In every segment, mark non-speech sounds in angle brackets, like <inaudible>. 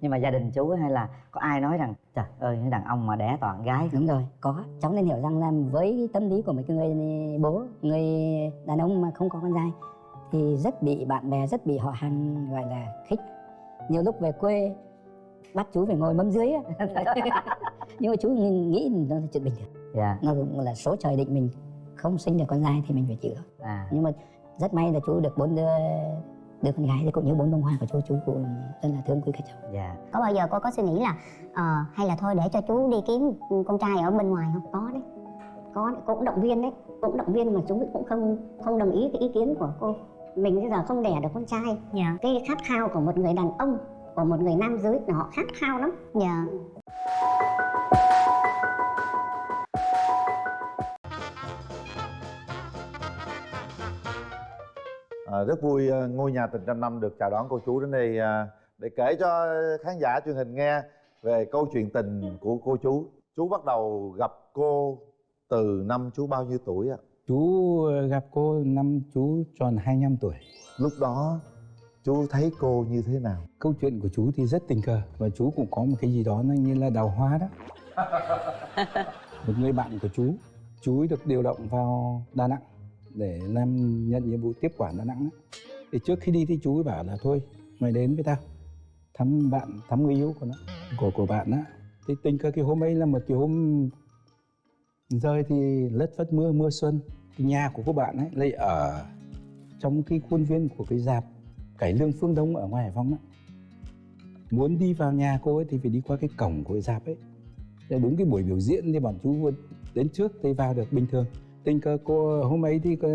nhưng mà gia đình chú hay là có ai nói rằng trời ơi đàn ông mà đẻ toàn gái. Đúng rồi có. Cháu nên hiểu rằng là với tâm lý của một cái người bố người đàn ông mà không có con trai thì rất bị bạn bè rất bị họ hàng gọi là khích. Nhiều lúc về quê bắt chú phải ngồi mâm dưới á. <laughs> nhưng mà chú nghĩ nó là chuyện bình thường. Dạ. Nó cũng là số trời định mình không sinh được con trai thì mình phải chịu. À. Nhưng mà rất may là chú được bốn đứa đứa con gái thì cũng như bốn bông hoa của chú chú cũng rất là thương quý các cháu. Dạ. Có bao giờ cô có suy nghĩ là ờ, hay là thôi để cho chú đi kiếm con trai ở bên ngoài không? Có đấy. Có đấy. cô cũng động viên đấy. Cô cũng động viên mà chú cũng không không đồng ý cái ý kiến của cô. Mình bây giờ không đẻ được con trai. Dạ. Cái khát khao của một người đàn ông của một người nam giới là họ khát khao lắm. Dạ À, rất vui à, ngôi nhà tình trăm năm được chào đón cô chú đến đây à, để kể cho khán giả truyền hình nghe về câu chuyện tình của cô chú. Chú bắt đầu gặp cô từ năm chú bao nhiêu tuổi ạ? Chú ờ, gặp cô năm chú tròn 25 tuổi. Lúc đó chú thấy cô như thế nào? Câu chuyện của chú thì rất tình cờ và chú cũng có một cái gì đó nó như là đào hoa đó. <laughs> một người bạn của chú, chú được điều động vào Đà Nẵng để làm nhận nhiệm vụ tiếp quản Đà Nẵng. Đó. Thì trước khi đi thì chú ấy bảo là thôi, mày đến với tao, thăm bạn, thăm người yêu của nó, của của bạn á. Thì tình cờ cái hôm ấy là một cái hôm rơi thì lất phất mưa mưa xuân cái nhà của cô bạn ấy lại ở trong cái khuôn viên của cái dạp cải lương phương đông ở ngoài hải phòng đó muốn đi vào nhà cô ấy thì phải đi qua cái cổng của cái dạp ấy đúng cái buổi biểu diễn thì bọn chú đến trước thì vào được bình thường tình cờ cô hôm ấy thì cô,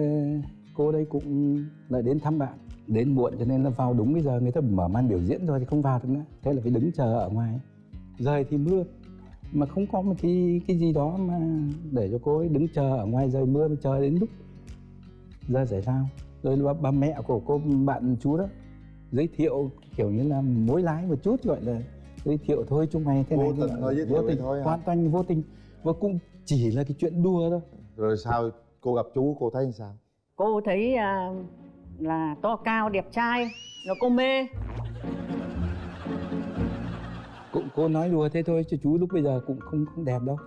cô đây cũng lại đến thăm bạn. Đến muộn cho nên là vào đúng cái giờ người ta mở màn biểu diễn rồi thì không vào được nữa. Thế là phải đứng chờ ở ngoài. Rời thì mưa mà không có một cái cái gì đó mà để cho cô ấy đứng chờ ở ngoài trời mưa mà chờ đến lúc giờ giải lao. Rồi bà, bà mẹ của cô bạn chú đó giới thiệu kiểu như là mối lái một chút gọi là giới thiệu thôi chúng mày thế Vô này. thế tình thôi, giới thiệu vô thôi hoàn toàn vô tình. Và cũng chỉ là cái chuyện đùa thôi Rồi sao cô gặp chú cô thấy sao? cô thấy à, là to cao đẹp trai rồi cô mê. Cũng cô nói đùa thế thôi chứ chú lúc bây giờ cũng không không đẹp đâu.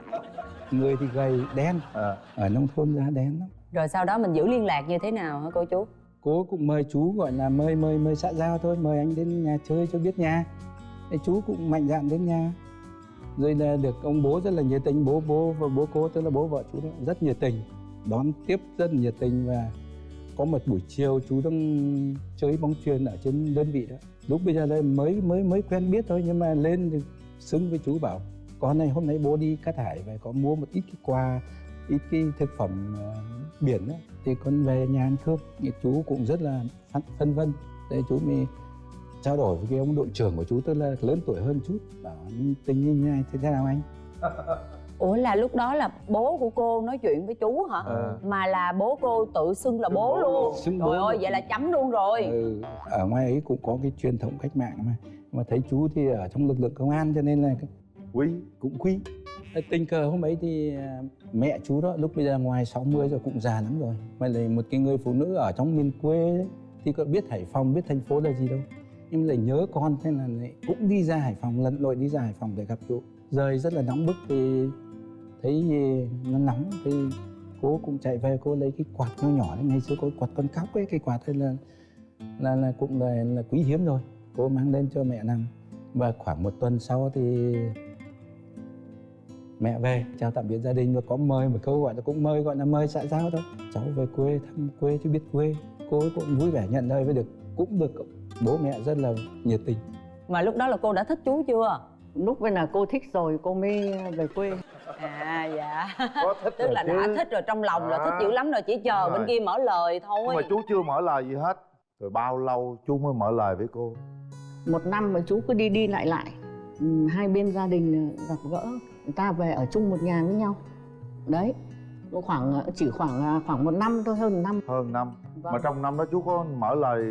Người thì gầy đen. À, ở nông thôn ra đen lắm. Rồi sau đó mình giữ liên lạc như thế nào hả cô chú? Cô cũng mời chú gọi là mời mời mời xã giao thôi mời anh đến nhà chơi cho biết nhà. Thế chú cũng mạnh dạn đến nhà rồi là được ông bố rất là nhiệt tình bố bố và bố cô tức là bố vợ chú đó rất nhiệt tình đón tiếp rất nhiệt tình và có một buổi chiều chú đang chơi bóng chuyền ở trên đơn vị đó. Lúc bây giờ đây mới mới mới quen biết thôi nhưng mà lên thì xứng với chú bảo con này hôm nay bố đi cát hải và có mua một ít cái quà ít cái thực phẩm uh, biển đó thì con về nhà ăn cơm. Thì chú cũng rất là phân, vân. Để chú mới trao đổi với cái ông đội trưởng của chú tức là lớn tuổi hơn chút bảo tình như thế này thế nào anh? <laughs> Ủa là lúc đó là bố của cô nói chuyện với chú hả? Ờ. mà là bố cô tự xưng là bố luôn. Xưng trời bố ơi luôn. vậy là chấm luôn rồi. Ừ, ở ngoài ấy cũng có cái truyền thống cách mạng mà. Mà thấy chú thì ở trong lực lượng công an cho nên là quý cũng quý. Tình cờ hôm ấy thì à, mẹ chú đó lúc bây giờ ngoài 60 rồi cũng già lắm rồi. Mà là một cái người phụ nữ ở trong miền quê ấy, thì có biết Hải Phòng biết thành phố là gì đâu em lại nhớ con thế là lại cũng đi ra Hải Phòng lặn lội đi ra Hải Phòng để gặp chú rời rất là nóng bức thì thấy nó nóng thì cô cũng chạy về cô lấy cái quạt nhỏ nhỏ đấy. Ngày xưa cô quạt con cóc ấy cái quạt ấy là là là cũng là, là quý hiếm rồi. Cô mang lên cho mẹ nằm. Và khoảng một tuần sau thì mẹ về chào tạm biệt gia đình. Và có mời một câu gọi là cũng mời gọi là mời xã giao thôi. Cháu về quê thăm quê chứ biết quê. Cô ấy cũng vui vẻ nhận lời với được cũng được bố mẹ rất là nhiệt tình. Mà lúc đó là cô đã thích chú chưa? Lúc bên là cô thích rồi cô mới về quê. À dạ. Có thích <laughs> tức rồi là chứ. đã thích rồi trong lòng là À. thích dữ lắm rồi chỉ chờ Đúng bên rồi. kia mở lời Nhưng thôi mà chú chưa mở lời gì hết. Rồi bao lâu chú mới mở lời với cô? Một năm mà chú cứ đi đi lại lại. Ừ, hai bên gia đình gặp gỡ. Người ta về ở chung một nhà với nhau. Đấy khoảng chỉ khoảng khoảng một năm thôi hơn một năm. Hơn năm. Vâng. Mà trong năm đó chú có mở lời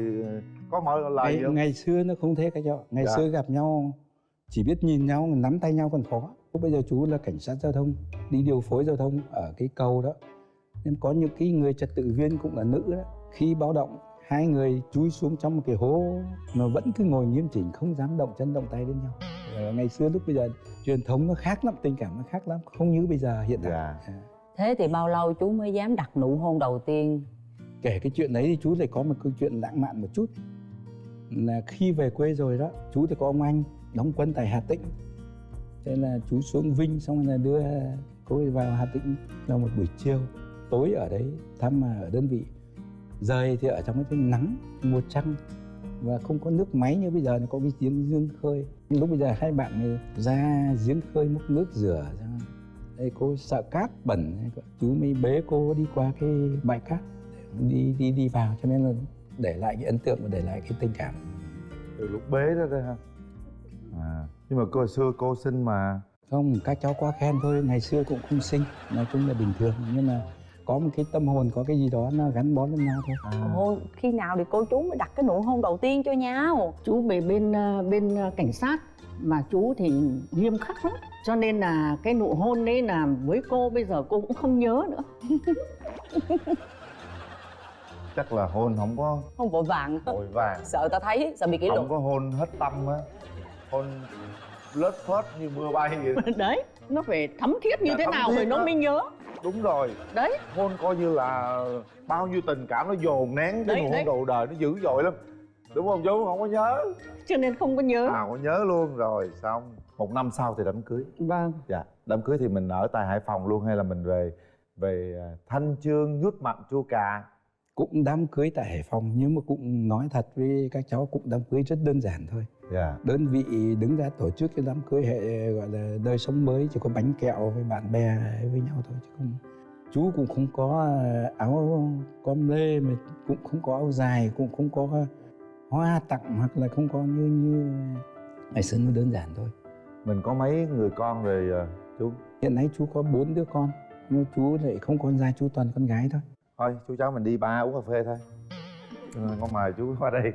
Có mở lời ngày, ngày xưa nó không thế các cháu ngày Dạ. xưa gặp nhau chỉ biết nhìn nhau nắm tay nhau còn khó. Bây giờ chú là cảnh sát giao thông đi điều phối giao thông ở cái cầu đó. Nên có những cái người trật tự viên cũng là nữ đó. Khi báo động hai người chui xuống trong một cái hố mà vẫn cứ ngồi nghiêm chỉnh không dám động chân động tay đến nhau. Ờ, ngày xưa lúc bây giờ truyền thống nó khác lắm tình cảm nó khác lắm không như bây giờ hiện tại. Dạ. À. thế thì bao lâu chú mới dám đặt nụ hôn đầu tiên? Kể cái chuyện đấy thì chú lại có một câu chuyện lãng mạn một chút là khi về quê rồi đó, chú thì có ông anh đóng quân tại Hà Tĩnh. Thế là chú xuống Vinh, xong rồi là đưa cô ấy vào Hà Tĩnh vào một buổi chiều, tối ở đấy, thăm mà ở đơn vị. Rời thì ở trong cái nắng, mùa trăng, và không có nước máy như bây giờ, nó có cái giếng giếng khơi. Lúc bây giờ hai bạn này ra giếng khơi múc nước rửa ra. Đây, cô sợ cát bẩn, chú mới bế cô đi qua cái bãi cát, đi đi đi vào, cho nên là để lại cái ấn tượng và để lại cái tình cảm. Từ lúc bế đó đấy ha à nhưng mà cô hồi xưa cô xinh mà. Không các cháu quá khen thôi ngày xưa cũng không xinh nói chung là bình thường. Nhưng mà có một cái tâm hồn có cái gì đó nó gắn bó với nhau thôi. À, khi nào thì cô chú mới đặt cái nụ hôn đầu tiên cho nhau? Chú về bên ờ, bên ờ, cảnh sát mà chú thì nghiêm khắc lắm. Cho nên là cái nụ hôn đấy là với cô bây giờ cô cũng không nhớ nữa <laughs> chắc là hôn không có không vội vàng. vội vàng. Sợ ta thấy sợ bị kỷ luật. Không có hôn hết tâm á. Hôn lết phết như mưa bay vậy <laughs> đấy nó phải thấm thiết như Dạ, thế nào rồi nó mới nhớ. Đúng rồi. Đấy. Hôn coi như là bao nhiêu tình cảm nó dồn nén cái nụ hôn đầu đời nó dữ dội lắm. Đúng không chú không có nhớ. Cho nên không có nhớ. À có nhớ luôn. Rồi xong. Một năm sau thì đám cưới. Vâng. Dạ đám cưới thì mình ở tại hải phòng luôn hay là mình về về à, thanh chương nhút mặn chua cà cũng đám cưới tại Hải Phòng nhưng mà cũng nói thật với các cháu cũng đám cưới rất đơn giản thôi. Dạ. Đơn vị đứng ra tổ chức cái đám cưới hệ gọi là đời sống mới chỉ có bánh kẹo với bạn bè với nhau thôi chứ không chú cũng không có áo com lê mà cũng không có áo dài cũng không có hoa tặng hoặc là không có như như ngày xưa nó đơn giản thôi. Mình có mấy người con rồi à, chú? Hiện nay chú có bốn đứa con nhưng chú lại không con trai chú toàn con gái thôi thôi chú cháu mình đi ba uống cà phê thôi. Ừ, con mời chú qua đây.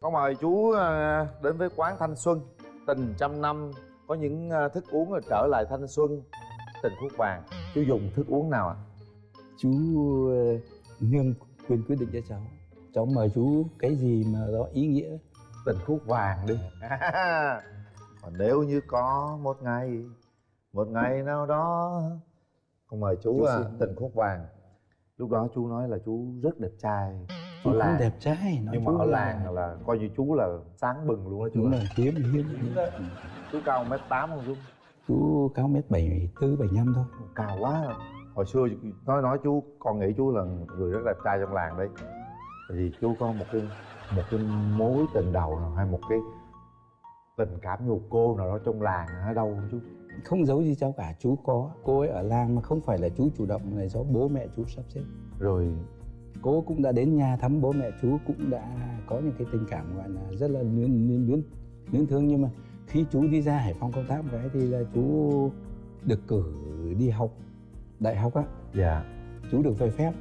Con mời chú à, đến với quán thanh xuân. Tình trăm năm có những à, thức uống là trở lại thanh xuân. Tình khúc vàng chú dùng thức uống nào ạ? Chú ờ, nương quyền quyết định cho cháu. Cháu mời chú cái gì mà đó ý nghĩa? Tình khúc vàng đi. <laughs> Còn nếu như có một ngày một ngày nào đó con mời chú, Chú à, tình khúc vàng lúc đó chú nói là chú rất đẹp trai. Chú làng đẹp trai nói nhưng mà ở là- làng là coi như chú là sáng bừng luôn đó chú đúng là hiếm hiếm. Chú cao mét tám không chú? Chú cao mét bảy tư bảy năm thôi. Cao quá. À. hồi xưa nói nói chú con nghĩ chú là người rất đẹp trai trong làng đấy. Tại vì chú có một cái một cái mối tình đầu nào hay một cái tình cảm nhục cô nào đó trong làng ở đâu không chú không giấu gì cháu cả chú có. Cô ấy ở làng mà không phải là chú chủ động là do bố mẹ chú sắp xếp. Rồi cô cũng đã đến nhà thăm bố mẹ chú cũng đã có những cái tình cảm gọi là rất là luyến luyến luyến luyến thương. Nhưng mà khi chú đi ra Hải Phòng công tác một cái thì là chú được cử đi học đại học á. Dạ. Chú được về phép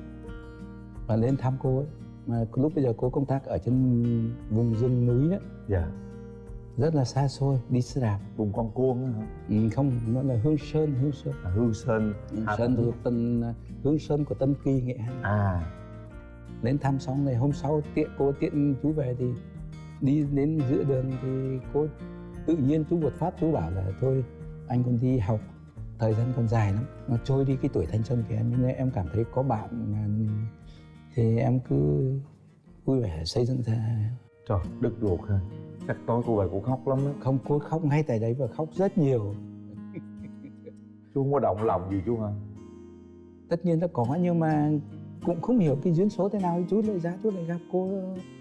và lên thăm cô ấy. Mà lúc bây giờ cô công tác ở trên vùng rừng núi đó. Dạ rất là xa xôi đi xe đạp. Vùng con cuông hả? Ừ, không nó là hương sơn hương sơn. À, hương sơn. Hương Hà sơn thuộc tân hương sơn của tân kỳ nghệ an. À. Lên thăm xong này hôm sau tiện cô tiện chú về thì đi đến giữa đường thì cô tự nhiên chú một phát chú bảo là thôi anh còn đi học thời gian còn dài lắm nó trôi đi cái tuổi thanh xuân của em mà em cảm thấy có bạn mà thì em cứ vui vẻ xây dựng ra. Trời đứt ruột ha chắc tối cô về cô khóc lắm á. Không cô khóc ngay tại đấy và khóc rất nhiều. <laughs> Chú không có động lòng gì chú hả? Tất nhiên nó có nhưng mà cũng không hiểu cái duyên số thế nào. Chú lại ra chú lại gặp cô.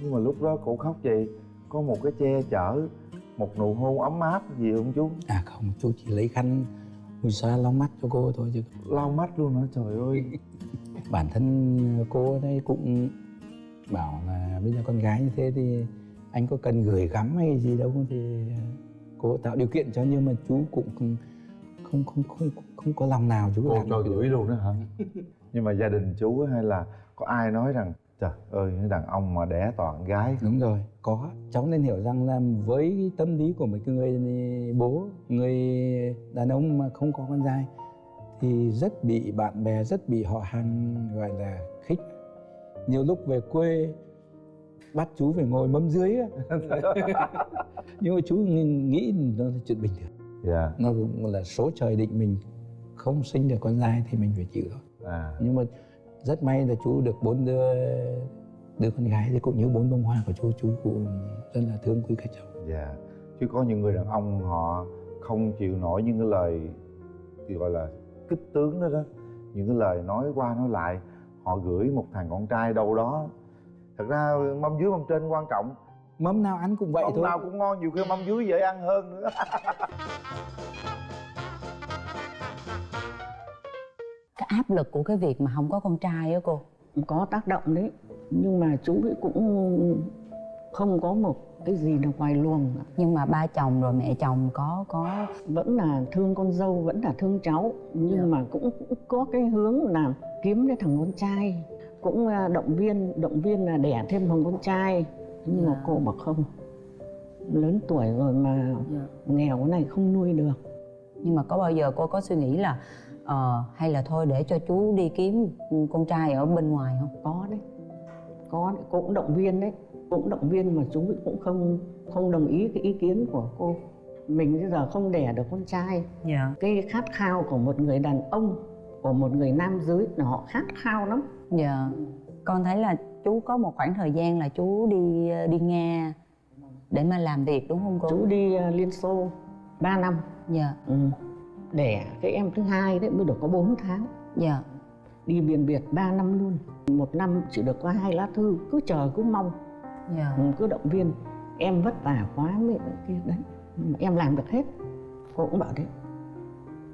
Nhưng mà lúc đó cô khóc gì có một cái che chở một nụ hôn ấm áp gì không chú? À không chú chỉ lấy khăn mùi xoa lau mắt cho cô thôi chứ. Lau mắt luôn hả? Trời ơi. Bản thân cô đây cũng bảo là bây giờ con gái như thế thì anh có cần gửi gắm hay gì đâu thì cô tạo điều kiện cho nhưng mà chú cũng không không không không, không có lòng nào chú cô làm cho gửi luôn đó hả? Nhưng mà gia đình chú hay là có ai nói rằng trời ơi đàn ông mà đẻ toàn gái. Đúng rồi có. Cháu nên hiểu rằng là với tâm lý của một cái người bố người đàn ông mà không có con trai thì rất bị bạn bè rất bị họ hàng gọi là khích. Nhiều lúc về quê bắt chú phải ngồi mâm dưới á. <laughs> nhưng mà chú nghĩ nó là chuyện bình thường. Dạ. Nó cũng là số trời định mình không sinh được con trai thì mình phải chịu. Thôi à. Nhưng mà rất may là chú được bốn đứa đứa con gái thì cũng như bốn bông hoa của chú chú cũng rất là thương quý các cháu. Dạ. Chứ có những người đàn ông họ không chịu nổi những cái lời thì gọi là kích tướng đó đó. Những cái lời nói qua nói lại họ gửi một thằng con trai đâu đó thật ra mâm dưới mâm trên quan trọng. Mâm nào ăn cũng vậy mâm thôi. nào cũng ngon nhiều khi mâm dưới dễ ăn hơn nữa. <laughs> Cái áp lực của cái việc mà không có con trai á cô. Có tác động đấy. Nhưng mà chú ấy cũng không có một cái gì là ngoài luồng nhưng mà ba chồng rồi mẹ chồng có có vẫn là thương con dâu vẫn là thương cháu. Nhưng Dạ. mà cũng, cũng có cái hướng là kiếm cái thằng con trai cũng à, động viên động viên là đẻ thêm thằng con trai. Nhưng mà Dạ. cô bảo không lớn tuổi rồi mà Dạ. nghèo cái này không nuôi được. Nhưng mà có bao giờ cô có suy nghĩ là ờ, hay là thôi để cho chú đi kiếm con trai ở bên ngoài không? Có đấy. Có đấy. cô cũng động viên đấy. Cô cũng động viên mà chú cũng không không đồng ý cái ý kiến của cô. Mình bây giờ không đẻ được con trai. Dạ. Cái khát khao của một người đàn ông của một người nam giới là họ khát khao lắm dạ. Con thấy là chú có một khoảng thời gian là chú đi đi nga để mà làm việc đúng không cô? Chú đi ờ, liên xô 3 năm. Dạ. Ừ. đẻ cái em thứ hai đấy mới được có 4 tháng. Dạ. Đi biển biệt 3 năm luôn. Một năm chỉ được có hai lá thư cứ chờ cứ mong. Dạ. Ừ, cứ động viên. Em vất vả quá cái kia đấy. Mà em làm được hết. Cô cũng bảo đấy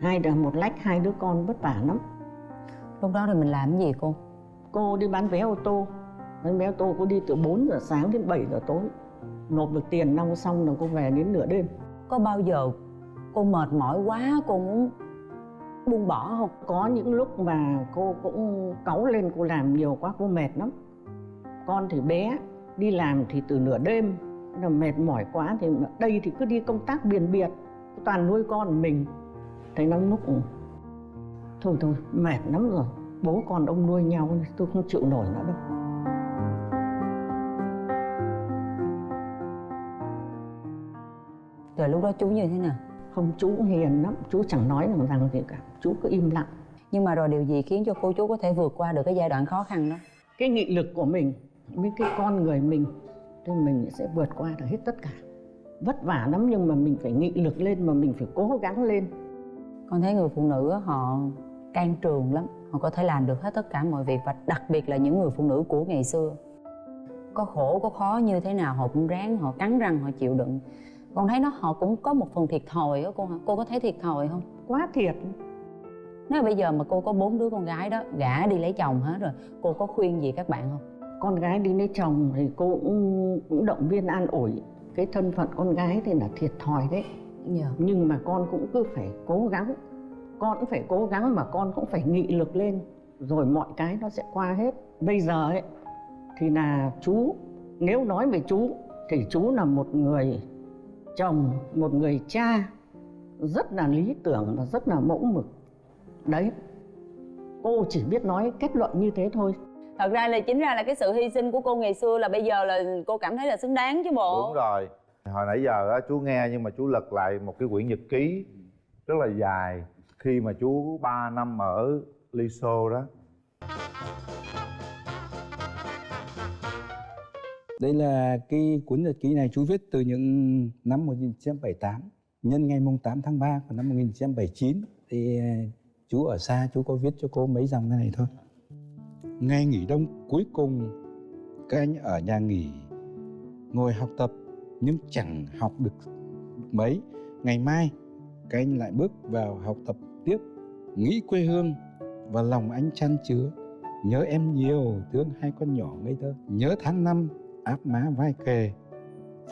hai là một lách hai đứa con vất vả lắm. Lúc đó thì mình làm cái gì cô cô đi bán vé ô tô. Bán vé ô tô cô đi từ 4 giờ sáng đến 7 giờ tối. Nộp được tiền nong xong rồi cô về đến nửa đêm. Có bao giờ cô mệt mỏi quá cô muốn buông bỏ không? Có những lúc mà cô cũng cáu lên cô làm nhiều quá cô mệt lắm. Con thì bé đi làm thì từ nửa đêm là mệt mỏi quá thì đây thì cứ đi công tác biển biệt toàn nuôi con mình. Thấy lắm lúc thôi thôi mệt lắm rồi bố con ông nuôi nhau tôi không chịu nổi nữa đâu. Rồi lúc đó chú như thế nào? Không chú hiền lắm chú chẳng nói làm rằng gì cả chú cứ im lặng. Nhưng mà rồi điều gì khiến cho cô chú có thể vượt qua được cái giai đoạn khó khăn đó? Cái nghị lực của mình với cái con người mình thì mình sẽ vượt qua được hết tất cả. Vất vả lắm nhưng mà mình phải nghị lực lên mà mình phải cố gắng lên. Con thấy người phụ nữ họ can trường lắm họ có thể làm được hết tất cả mọi việc và đặc biệt là những người phụ nữ của ngày xưa. Có khổ có khó như thế nào họ cũng ráng họ cắn răng họ chịu đựng. Con thấy nó họ cũng có một phần thiệt thòi đó cô hả? Cô có thấy thiệt thòi không? Quá thiệt. Nếu bây giờ mà cô có bốn đứa con gái đó gả đi lấy chồng hết rồi cô có khuyên gì các bạn không? Con gái đi lấy chồng thì cô cũng, cũng động viên an ủi. Cái thân phận con gái thì là thiệt thòi đấy. Dạ. Nhưng mà con cũng cứ phải cố gắng con cũng phải cố gắng mà con cũng phải nghị lực lên rồi mọi cái nó sẽ qua hết. Bây giờ ấy thì là chú nếu nói về chú thì chú là một người chồng một người cha rất là lý tưởng và rất là mẫu mực. Đấy cô chỉ biết nói kết luận như thế thôi. Thật ra là chính ra là cái sự hy sinh của cô ngày xưa là bây giờ là cô cảm thấy là xứng đáng chứ bộ. Đúng rồi. Hồi nãy giờ á chú nghe nhưng mà chú lật lại một cái quyển nhật ký rất là dài khi mà chú 3 năm ở Liso đó. Đây là cái cuốn nhật ký này chú viết từ những năm 1978 Nhân ngày mùng 8 tháng 3 của năm 1979 Thì ờ, chú ở xa chú có viết cho cô mấy dòng thế này thôi. Ngày nghỉ đông cuối cùng các anh ở nhà nghỉ Ngồi học tập nhưng chẳng học được mấy. Ngày mai các anh lại bước vào học tập tiếp Nghĩ quê hương và lòng anh chăn chứa. Nhớ em nhiều, thương hai con nhỏ ngây thơ. Nhớ tháng năm áp má vai kề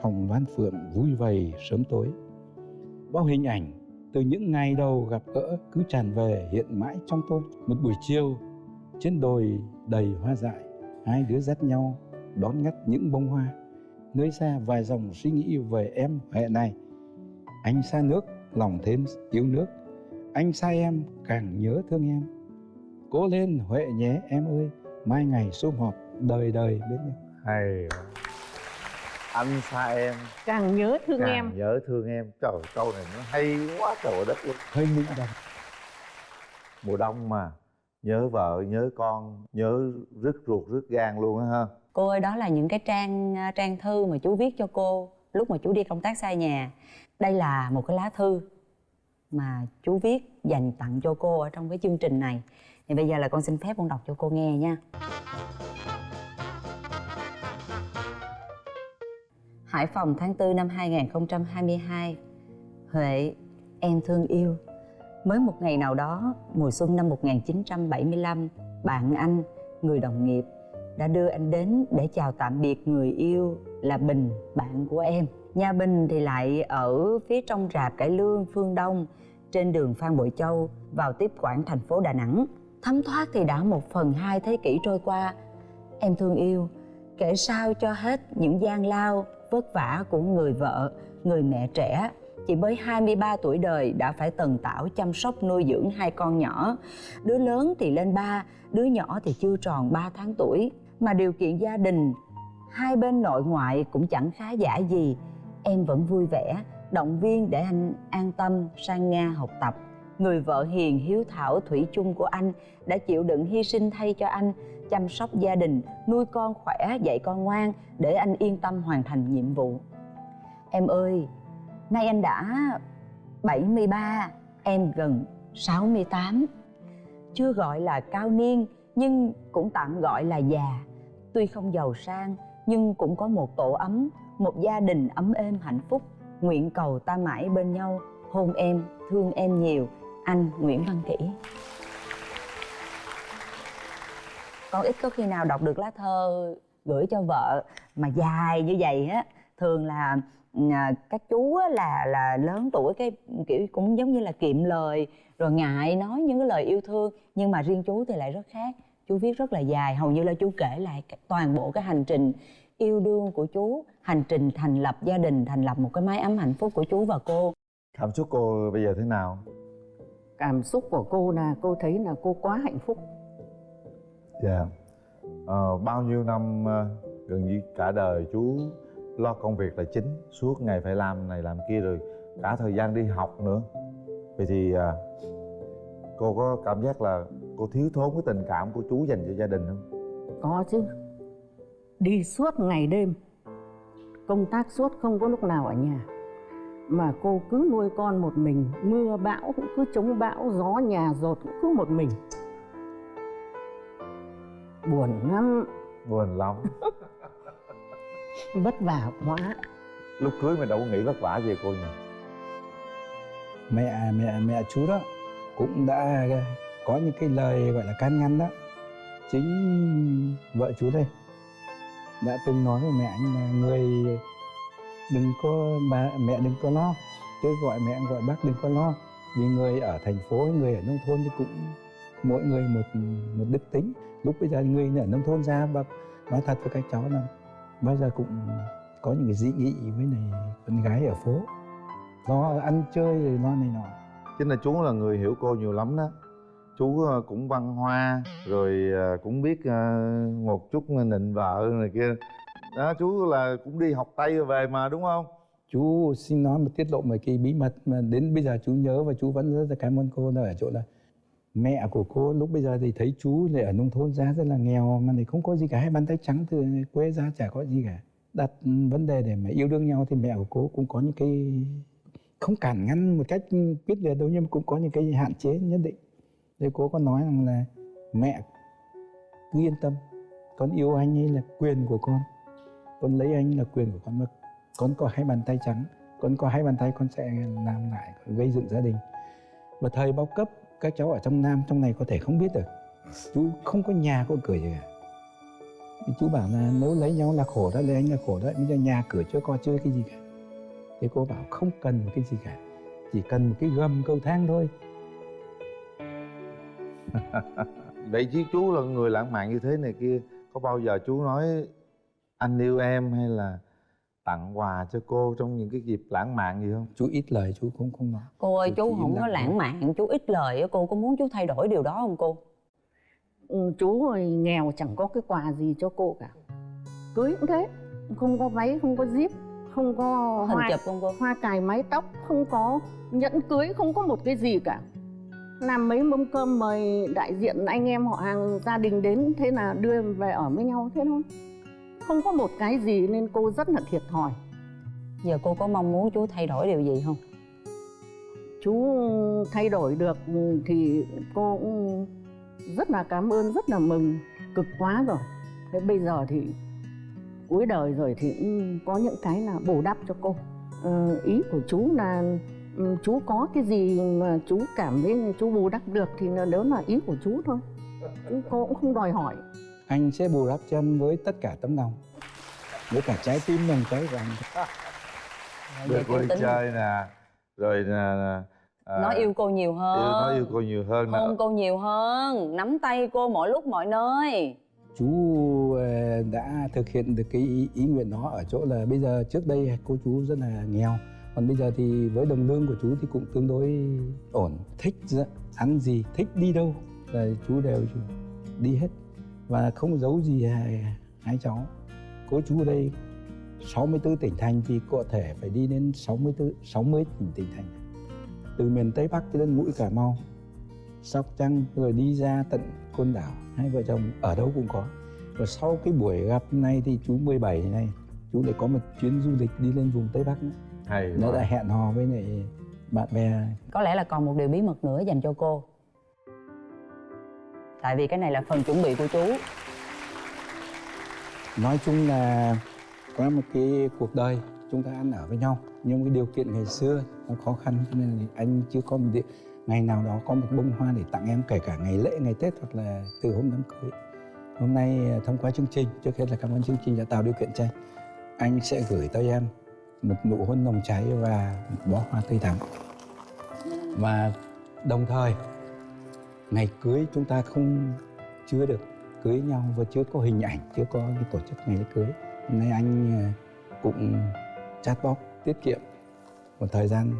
phòng văn phượng vui vầy sớm tối. Bao hình ảnh từ những ngày đầu gặp gỡ cứ tràn về hiện mãi trong tôi. Một buổi chiều trên đồi đầy hoa dại hai đứa dắt nhau đón ngắt những bông hoa. Nơi xa vài dòng suy nghĩ về em hệ này. Anh xa nước lòng thêm yêu nước anh sai em càng nhớ thương em. Cố lên huệ nhé em ơi. Mai ngày sum họp đời đời bên nhau hay anh xa em. Càng nhớ thương càng em. nhớ thương em. Trời ơi, câu này nó hay quá trời đất luôn hơi mỹ đồng mùa đông mà nhớ vợ nhớ con nhớ rứt ruột rứt gan luôn á ha. Cô ơi đó là những cái trang à, trang thư mà chú viết cho cô lúc mà chú đi công tác xa nhà. Đây là một cái lá thư mà chú viết dành tặng cho cô ở trong cái chương trình này. Thì bây giờ là con xin phép con đọc cho cô nghe nha. Hải Phòng tháng 4 năm 2022 Huệ, em thương yêu. Mới một ngày nào đó, mùa xuân năm 1975 Bạn anh, người đồng nghiệp đã đưa anh đến để chào tạm biệt người yêu là Bình, bạn của em. Nhà Bình thì lại ở phía trong rạp cải lương phương Đông trên đường Phan Bội Châu vào tiếp quản thành phố Đà Nẵng. Thấm thoát thì đã một phần hai thế kỷ trôi qua. Em thương yêu, kể sao cho hết những gian lao, vất vả của người vợ, người mẹ trẻ chỉ mới 23 tuổi đời đã phải tần tảo chăm sóc nuôi dưỡng hai con nhỏ. Đứa lớn thì lên ba, đứa nhỏ thì chưa tròn 3 tháng tuổi. Mà điều kiện gia đình, hai bên nội ngoại cũng chẳng khá giả gì. Em vẫn vui vẻ, động viên để anh an tâm sang Nga học tập. Người vợ hiền hiếu thảo thủy chung của anh đã chịu đựng hy sinh thay cho anh chăm sóc gia đình, nuôi con khỏe, dạy con ngoan để anh yên tâm hoàn thành nhiệm vụ. Em ơi, nay anh đã 73, em gần 68. Chưa gọi là cao niên nhưng cũng tạm gọi là già. Tuy không giàu sang nhưng cũng có một tổ ấm, một gia đình ấm êm hạnh phúc. Nguyện cầu ta mãi bên nhau, hôn em, thương em nhiều. Anh Nguyễn Văn Kỷ. Con ít có khi nào đọc được lá thơ gửi cho vợ mà dài như vậy á thường là à, các chú á, là là lớn tuổi cái kiểu cũng giống như là kiệm lời rồi ngại nói những cái lời yêu thương nhưng mà riêng chú thì lại rất khác chú viết rất là dài hầu như là chú kể lại toàn bộ cái hành trình yêu đương của chú hành trình thành lập gia đình thành lập một cái mái ấm hạnh phúc của chú và cô. Cảm xúc cô bây giờ thế nào? Cảm xúc của cô là cô thấy là cô quá hạnh phúc. Dạ. Ờ, bao nhiêu năm ờ, gần như cả đời chú lo công việc là chính suốt ngày phải làm này làm kia rồi cả thời gian đi học nữa. Vậy thì à, cô có cảm giác là cô thiếu thốn cái tình cảm của chú dành cho gia đình không? Có chứ. Đi suốt ngày đêm công tác suốt không có lúc nào ở nhà. Mà cô cứ nuôi con một mình mưa bão cũng cứ chống bão gió nhà dột cũng cứ một mình. Buồn lắm. Buồn lắm. Vất vả quá. Lúc cưới mình đâu có nghĩ vất vả gì cô nhỉ? Mẹ mẹ mẹ chú đó cũng đã có những cái lời gọi là can ngăn đó. Chính vợ chú đây đã từng nói với mẹ anh là người đừng có, bà, mẹ đừng có lo cứ gọi mẹ, gọi bác đừng có lo. Vì người ở thành phố, người ở nông thôn thì cũng mỗi người một một đức tính. Lúc bây giờ người ở nông thôn ra và nói thật với các cháu là bao giờ cũng có những cái dị nghị với này, con gái ở phố. Lo ăn chơi rồi lo này nọ. Chính là chú là người hiểu cô nhiều lắm đó chú ờ, cũng văn hoa, rồi ờ, cũng biết ờ, một chút nịnh vợ này kia. Đó, chú là cũng đi học tây về mà, đúng không? Chú, xin nói một tiết lộ một cái bí mật mà đến bây giờ chú nhớ và chú vẫn rất là cảm ơn cô là ở chỗ là mẹ của cô lúc bây giờ thì thấy chú lại ở nông thôn ra rất là nghèo mà thì không có gì cả, hai bàn tay trắng từ quê ra chả có gì cả. Đặt ừ, vấn đề để mà yêu đương nhau thì mẹ của cô cũng có những cái không cản ngăn một cách quyết liệt đâu, nhưng mà cũng có những cái hạn chế nhất định thế cô có nói rằng là mẹ cứ yên tâm, con yêu anh ấy là quyền của con con lấy anh là quyền của con mà. Con có hai bàn tay trắng, con có hai bàn tay con sẽ làm lại, gây dựng gia đình. Và thời bao cấp, các cháu ở trong nam, trong này có thể không biết được. Chú không có nhà có cửa gì cả. Thì chú bảo là nếu lấy nhau là khổ đó, lấy anh là khổ đó, bây giờ nhà cửa chưa có chơi cái gì cả. Thì cô bảo không cần một cái gì cả, chỉ cần một cái gầm cầu thang thôi vậy chứ chú là người lãng mạn như thế này kia có bao giờ chú nói anh yêu em hay là tặng quà cho cô trong những cái dịp lãng mạn gì không? Chú ít lời chú cũng không nói. Cô ơi Chú chú không có lãng mạn chú ít lời á cô. Có muốn chú thay đổi điều đó không cô? Ừ, chú nghèo chẳng có cái quà gì cho cô cả. Cưới cũng thế không có váy không có zip không có có hình hoa, chụp không cô? hoa cài mái tóc không có nhẫn cưới không có một cái gì cả làm mấy mâm cơm mời đại diện anh em họ hàng gia đình đến thế là đưa về ở với nhau thế thôi. Không có một cái gì nên cô rất là thiệt thòi. Giờ cô có mong muốn chú thay đổi điều gì không? Chú thay đổi được thì cô cũng rất là cảm ơn rất là mừng. Cực quá rồi. Thế bây giờ thì cuối đời rồi thì cũng có những cái là bù đắp cho cô. Ờ, ý của chú là chú có cái gì mà chú cảm thấy chú bù đắp được thì là đó là ý của chú thôi. Chứ cô cũng không đòi hỏi. Anh sẽ bù đắp cho em với tất cả tấm lòng. Với cả trái tim nồng cháy của anh được tính. chơi nè. Rồi nè à, nói yêu cô nhiều hơn. yêu nói yêu cô nhiều hơn hôn cô nhiều hơn. Nắm tay cô mọi lúc mọi nơi. Chú ờ, đã thực hiện được cái ý, ý nguyện đó ở chỗ là bây giờ trước đây cô chú rất là nghèo còn bây giờ thì với đồng lương của chú thì cũng tương đối ổn. Thích ăn gì? Thích đi đâu? Là chú đều đi hết. Và không giấu gì hai, hai cháu. Cô chú ở đây 64 tỉnh thành thì có thể phải đi đến 64 60 tỉnh tỉnh thành. Từ miền Tây Bắc cho đến mũi Cà Mau Sóc Trăng rồi đi ra tận Côn Đảo. Hai vợ chồng ở đâu cũng có. Và sau cái buổi gặp này thì chú 17 này chú lại có một chuyến du lịch đi lên vùng Tây Bắc nữa hay nó đã hẹn hò với lại bạn bè. Có lẽ là còn một điều bí mật nữa dành cho cô. Tại vì cái này là phần chuẩn bị của chú. Nói chung là có một cái cuộc đời chúng ta ăn ở với nhau nhưng cái điều kiện ngày xưa nó khó khăn cho nên là anh chưa có một địa, ngày nào đó có một bông hoa để tặng em kể cả ngày lễ ngày tết hoặc là từ hôm đám cưới. Hôm nay à, thông qua chương trình trước hết là cảm ơn chương trình đã tạo điều kiện cho anh. Anh sẽ gửi tới em một nụ hôn nồng cháy và một bó hoa tươi thắm. Và đồng thời ngày cưới chúng ta không chưa được cưới nhau và chưa có hình ảnh chưa có cái tổ chức ngày lễ cưới. Hôm nay anh à, cũng chat bóc tiết kiệm một thời gian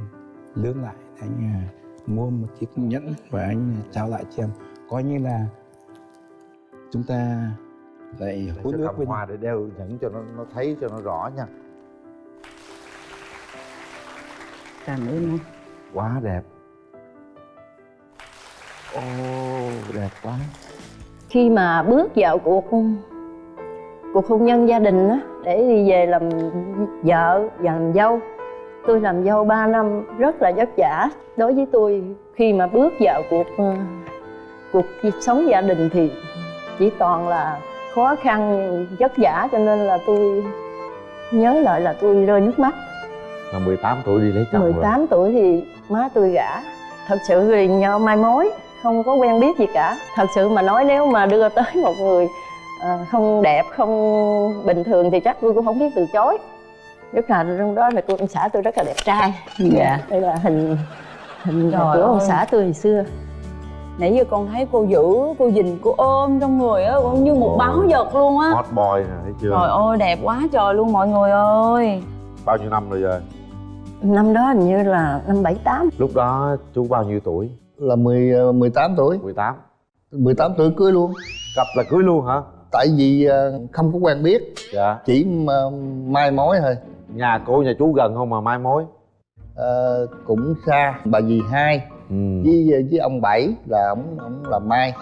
lương lại anh à, mua một chiếc nhẫn và anh trao lại cho em. Coi như là chúng ta lại hôn ước với hoa để đeo nhẫn cho nó nó thấy cho nó rõ nha cảm ơn anh quá đẹp. Ô đẹp quá. Khi mà bước vào cuộc cuộc hôn nhân gia đình á để đi về làm vợ và làm dâu. Tôi làm dâu 3 năm rất là vất vả. Đối với tôi khi mà bước vào cuộc cuộc sống gia đình thì chỉ toàn là khó khăn vất vả. Cho nên là tôi nhớ lại là tôi rơi nước mắt là 18 tuổi đi lấy chồng rồi. 18 tuổi thì má tôi gả. Thật sự thì nhau mai mối không có quen biết gì cả. Thật sự mà nói nếu mà đưa tới một người ờ, không đẹp không bình thường thì chắc tôi cũng không biết từ chối. Nhất là trong đó là cô ông xã tôi rất là đẹp trai. Dạ. đây là hình hình Trời của ông ơi. xã tôi hồi xưa. Nãy giờ con thấy cô giữ cô dình cô ôm trong người á con như một báo vật luôn á. Hot boy nè thấy chưa? Trời ơi đẹp quá trời luôn mọi người ơi. Bao nhiêu năm rồi rồi năm đó hình như là năm bảy tám. Lúc đó chú bao nhiêu tuổi? Là 10, ờ, 18 tuổi. 18 18 tuổi cưới luôn. Cặp là cưới luôn hả? Tại vì ờ, không có quen biết. Dạ. Chỉ mà mai mối thôi. Nhà cô nhà chú gần không mà mai mối? Ờ, cũng xa. Bà dì hai. Ừ. với với ông bảy là ông ông làm mai.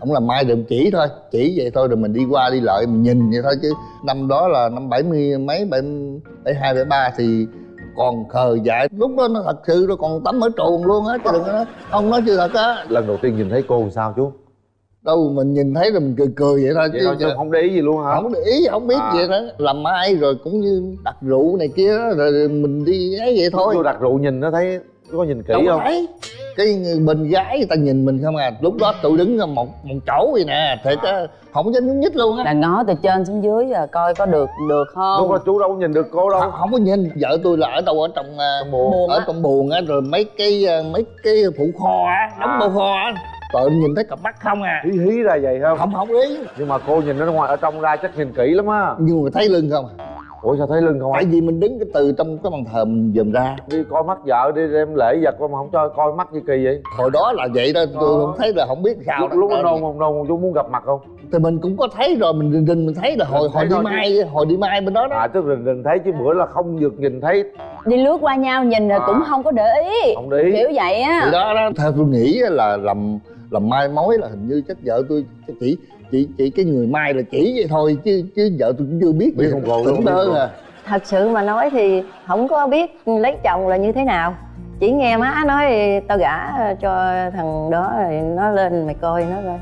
Ông làm mai được chỉ thôi. Chỉ vậy thôi rồi mình đi qua đi lại mình nhìn vậy thôi chứ. Năm đó là năm bảy mươi mấy bảy bảy hai bảy ba thì còn khờ dại. Lúc đó nó thật sự nó còn tắm ở truồng luôn á chứ đừng có nói. Ông nói chưa thật á. Lần đầu tiên nhìn thấy cô sao chú? Đâu mình nhìn thấy rồi mình cười cười vậy thôi vậy thôi chú không để ý gì luôn hả? không để ý không biết À. vậy đó. Làm mai rồi cũng như đặt rượu này kia đó, rồi mình đi ấy vậy thôi. cô đặt rượu nhìn nó thấy có nhìn kỹ đâu không? cái người bên gái người ta nhìn mình không à. Lúc đó tôi đứng ở một một chỗ vậy nè. Thiệt á không dám nhúc nhích luôn á. Là ngó từ trên xuống dưới là coi có được được không? Lúc đó chú đâu có nhìn được cô đâu. Không, không có nhìn. Vợ tôi là ở đâu ở trong à, Trong. Buồng ở á. trong buồng á rồi mấy cái à, mấy cái phụ kho á đóng À. bao kho á. Tội nhìn thấy cặp mắt không à. Hí hí ra vậy không? Không không ý. Nhưng mà cô nhìn ở ngoài ở trong ra chắc nhìn kỹ lắm á. Nhưng mà thấy lưng không à ủa sao thấy lưng không tại vì mình đứng cái từ trong cái bàn thờ mình dòm ra. Đi coi mắt vợ đi đem lễ vật mà không cho coi mắt như kỳ vậy. Hồi đó là vậy đó tôi Đó. không thấy là không biết sao lúc đó. lúc Đó. nó nôn không? Nôn chú muốn gặp mặt không? Thì mình cũng có thấy rồi mình rình rình mình thấy là hồi Thấy hồi đi chứ. mai hồi đi mai bên đó đó. À tức là đừng thấy chứ bữa là không được nhìn thấy. Đi lướt qua nhau nhìn rồi À. cũng không có để ý. Không để ý. Kiểu vậy á. Thì đó đó. Theo tôi nghĩ là làm làm mai mối là hình như chắc vợ tôi chắc chỉ chỉ chỉ cái người mai là chỉ vậy thôi chứ chứ vợ tôi cũng chưa biết Biết gì. không đơn không? à thật sự mà nói thì không có biết lấy chồng là như thế nào chỉ nghe má nói tao gả cho thằng đó rồi nó lên mày coi nó coi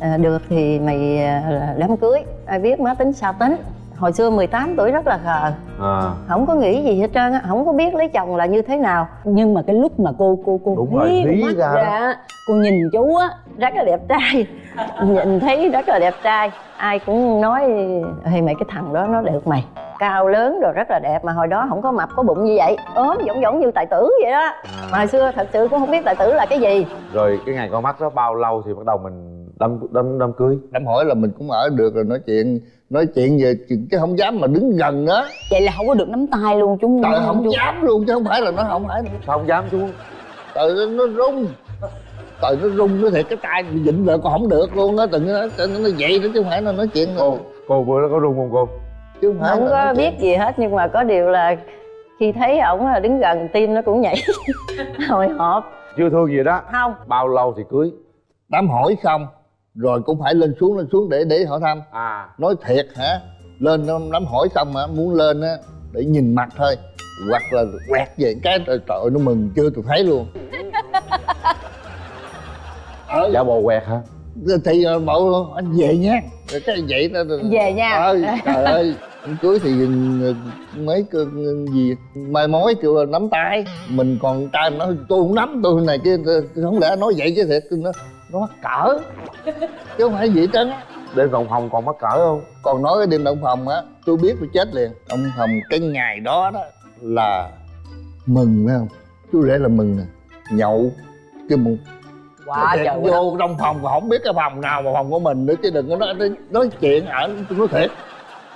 à, được thì mày à, đám cưới ai biết má tính sao tính hồi xưa 18 tuổi rất là khờ. À. Không có nghĩ gì hết trơn á không có biết lấy chồng là như thế nào. Nhưng mà cái lúc mà cô cô cô Đúng rồi, hí mắt ra á, cô nhìn chú á rất là đẹp trai. Nhìn thấy rất là đẹp trai. Ai cũng nói hey mày cái thằng đó nó được mày. Cao lớn rồi rất là đẹp mà hồi đó không có mập có bụng như vậy. Ốm giống giống như tài tử vậy đó. Mà hồi xưa thật sự cũng không biết tài tử là cái gì. Rồi cái ngày con mắt đó bao lâu thì bắt đầu mình đâm đâm đâm cưới. Đám hỏi là mình cũng ở được rồi nói chuyện nói chuyện về chứ không dám mà đứng gần đó vậy là không có được nắm tay luôn chú trời không dám luôn chứ không phải là nó không phải sao không dám chú? Trời nó, nó rung. Trời nó rung nó thiệt cái tay bị dịnh lại còn không được luôn á từng nó, nó, nó vậy đó chứ không phải là nói chuyện cô cô bữa đó có rung không cô? Chứ không phải không có nói chuyện. biết gì hết nhưng mà có điều là khi thấy ổng là đứng gần tim nó cũng nhảy <laughs> hồi hộp. Chưa thương gì đó. Không. Bao lâu thì cưới? Đám hỏi xong rồi cũng phải lên xuống lên xuống để để hỏi thăm. À. Nói thiệt hả? Lên đám hỏi xong hả muốn lên á để nhìn mặt thôi. Hoặc là quẹt về cái trời trời nó mừng chưa tôi thấy luôn. Ờ, <laughs> giả bộ quẹt hả? Thì ờ, bảo anh về nha. Rồi cái vậy đó về nha. Ơi trời ơi. Cưới thì ờ, mấy cái gì mai mối kêu là nắm tay. Mình còn trai mà nói tôi không nắm tôi này kia không lẽ nói vậy chứ thiệt. Nó nó mắc cỡ. Chứ không phải gì hết trơn á. Đêm đồng phòng còn mắc cỡ không? Còn nói cái đêm động phòng á tôi biết tôi chết liền. Động phòng cái ngày đó đó là mừng phải không? Chú rể là mừng nè. Nhậu cái một quá trời vô trong phòng mà không biết cái phòng nào mà phòng của mình nữa chứ đừng có nói, nói, chuyện ở tôi nói thiệt.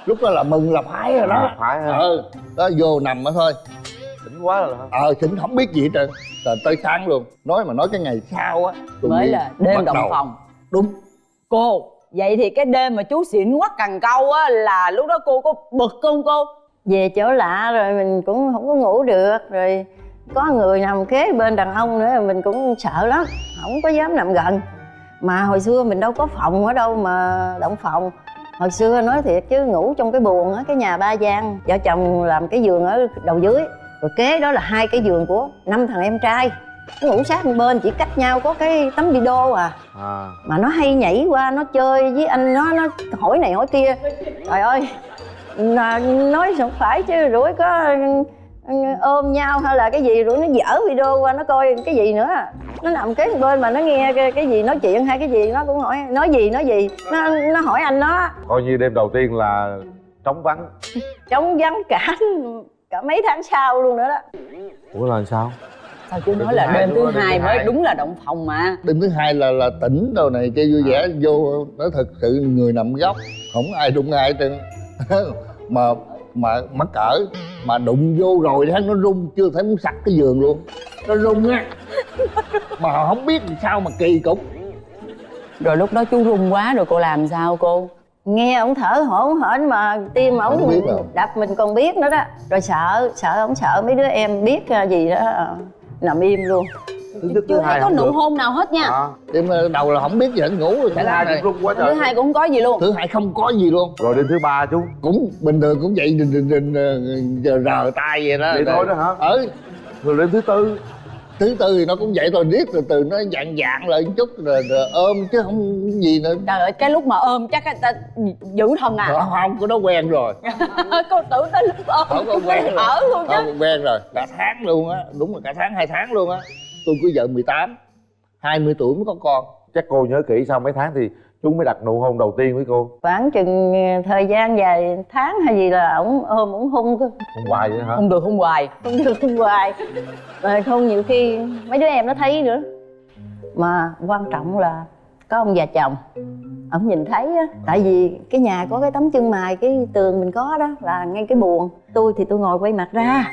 Lúc đó là mừng là phải rồi đó. À, phải hả ờ đó vô nằm đó thôi quá rồi hả? Ờ xỉn không biết gì hết trơn. Rồi tới sáng luôn. Nói mà nói cái ngày sau á mới là đêm động đầu. phòng. Đúng. Cô vậy thì cái đêm mà chú xỉn quắc cần câu á là lúc đó cô có bực không cô? Về chỗ lạ rồi mình cũng không có ngủ được rồi có người nằm kế bên đàn ông nữa mình cũng sợ lắm không có dám nằm gần. Mà hồi xưa mình đâu có phòng ở đâu mà động phòng. Hồi xưa nói thiệt chứ ngủ trong cái buồng á cái nhà ba gian vợ chồng làm cái giường ở đầu dưới rồi kế đó là hai cái giường của năm thằng em trai. Nó ngủ sát một bên chỉ cách nhau có cái tấm video à. À. Mà nó hay nhảy qua nó chơi với anh nó nó hỏi này hỏi kia. Trời ơi là nói không phải chứ rủi có ừ, ôm nhau hay là cái gì rồi nó dở video qua nó coi cái gì nữa. Nó nằm kế bên mà nó nghe cái, cái gì nói chuyện hay cái gì nó cũng hỏi nói gì nói gì. Nó nó hỏi anh nó coi như đêm đầu tiên là trống vắng. Trống vắng cả cả mấy tháng sau luôn nữa đó. Ủa là sao? Sao chú nói là đêm thứ hai mới đúng là động phòng mà. Đêm thứ hai là là tỉnh đâu này kia vui vẻ vô nói thật sự người nằm góc không ai đụng ai trơn. <laughs> Mà mà mắc cỡ mà đụng vô rồi thấy nó rung chưa thấy muốn sặc cái giường luôn. Nó rung á. Mà không biết làm sao mà kỳ cục. Rồi lúc đó chú run quá rồi cô làm sao cô nghe ổng thở hổn hển mà tim ổng đập mình còn biết nữa đó rồi sợ sợ ổng sợ mấy đứa em biết à, gì đó à, nằm im luôn thứ thứ chưa thấy có nụ hôn nào hết nha à, đêm đầu là không biết gì hết ngủ rồi thứ cả hai này quá thứ trời hai cũng không có gì luôn thứ hai không có gì luôn rồi đêm thứ ba chú cũng bình thường cũng vậy đình đình đình ờ, rờ tay vậy đó Vậy thôi đó hả? ừ rồi đêm thứ tư thứ tư thì nó cũng vậy thôi riết từ từ nó dạng dạng lại một chút rồi, rồi ôm chứ không gì nữa. Trời ơi cái lúc mà ôm chắc ta giữ thân à. Không không có nó quen rồi. <laughs> Cô tưởng tới lúc ôm không có quen rồi. ở luôn chứ. Không quen rồi. Cả tháng luôn á đúng là cả tháng hai tháng luôn á. Tôi cưới vợ 18 20 tuổi mới có con. Chắc cô nhớ kỹ sau mấy tháng thì chú mới đặt nụ hôn đầu tiên với cô. Khoảng chừng ờ, thời gian dài tháng hay gì là ổng ôm ổng hung cơ. Hôn hoài vậy hả? Không được không hoài. Không được hung hoài. Mà không nhiều khi mấy đứa em nó thấy nữa. Mà quan trọng là có ông già chồng. Ổng nhìn thấy á tại vì cái nhà có cái tấm chân mài cái tường mình có đó là ngay cái buồng. Tôi thì tôi ngồi quay mặt ra.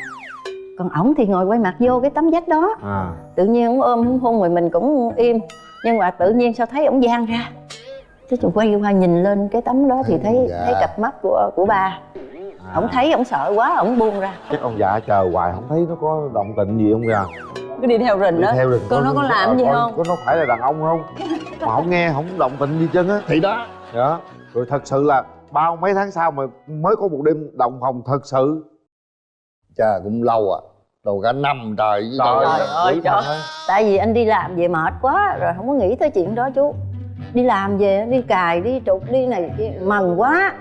Còn ổng thì ngồi quay mặt vô cái tấm vách đó. À. Tự nhiên ổng ôm hung rồi mình cũng im. Nhưng mà tự nhiên sao thấy ổng giang ra cái tôi quay qua nhìn lên cái tấm đó thì thấy Dạ. thấy cặp mắt của của ba. À. ổng thấy ổng sợ quá ổng buông ra. Chắc ông già chờ hoài không thấy nó có động tĩnh gì không kìa. Cứ đi theo rình đi đó theo rừng Coi nó có làm gì coi không? có nó phải là đàn ông không? <laughs> Mà không nghe không động tĩnh gì chân á. Thì đó. Đó rồi thật sự là bao mấy tháng sau mà mới có một đêm động phòng thật sự. Cha cũng lâu à. Đầu cả năm trời với trời. Trời ơi, trời. tại vì anh đi làm về mệt quá rồi không có nghĩ tới chuyện đó chú đi làm về đi cài đi trục đi này kia, mần quá.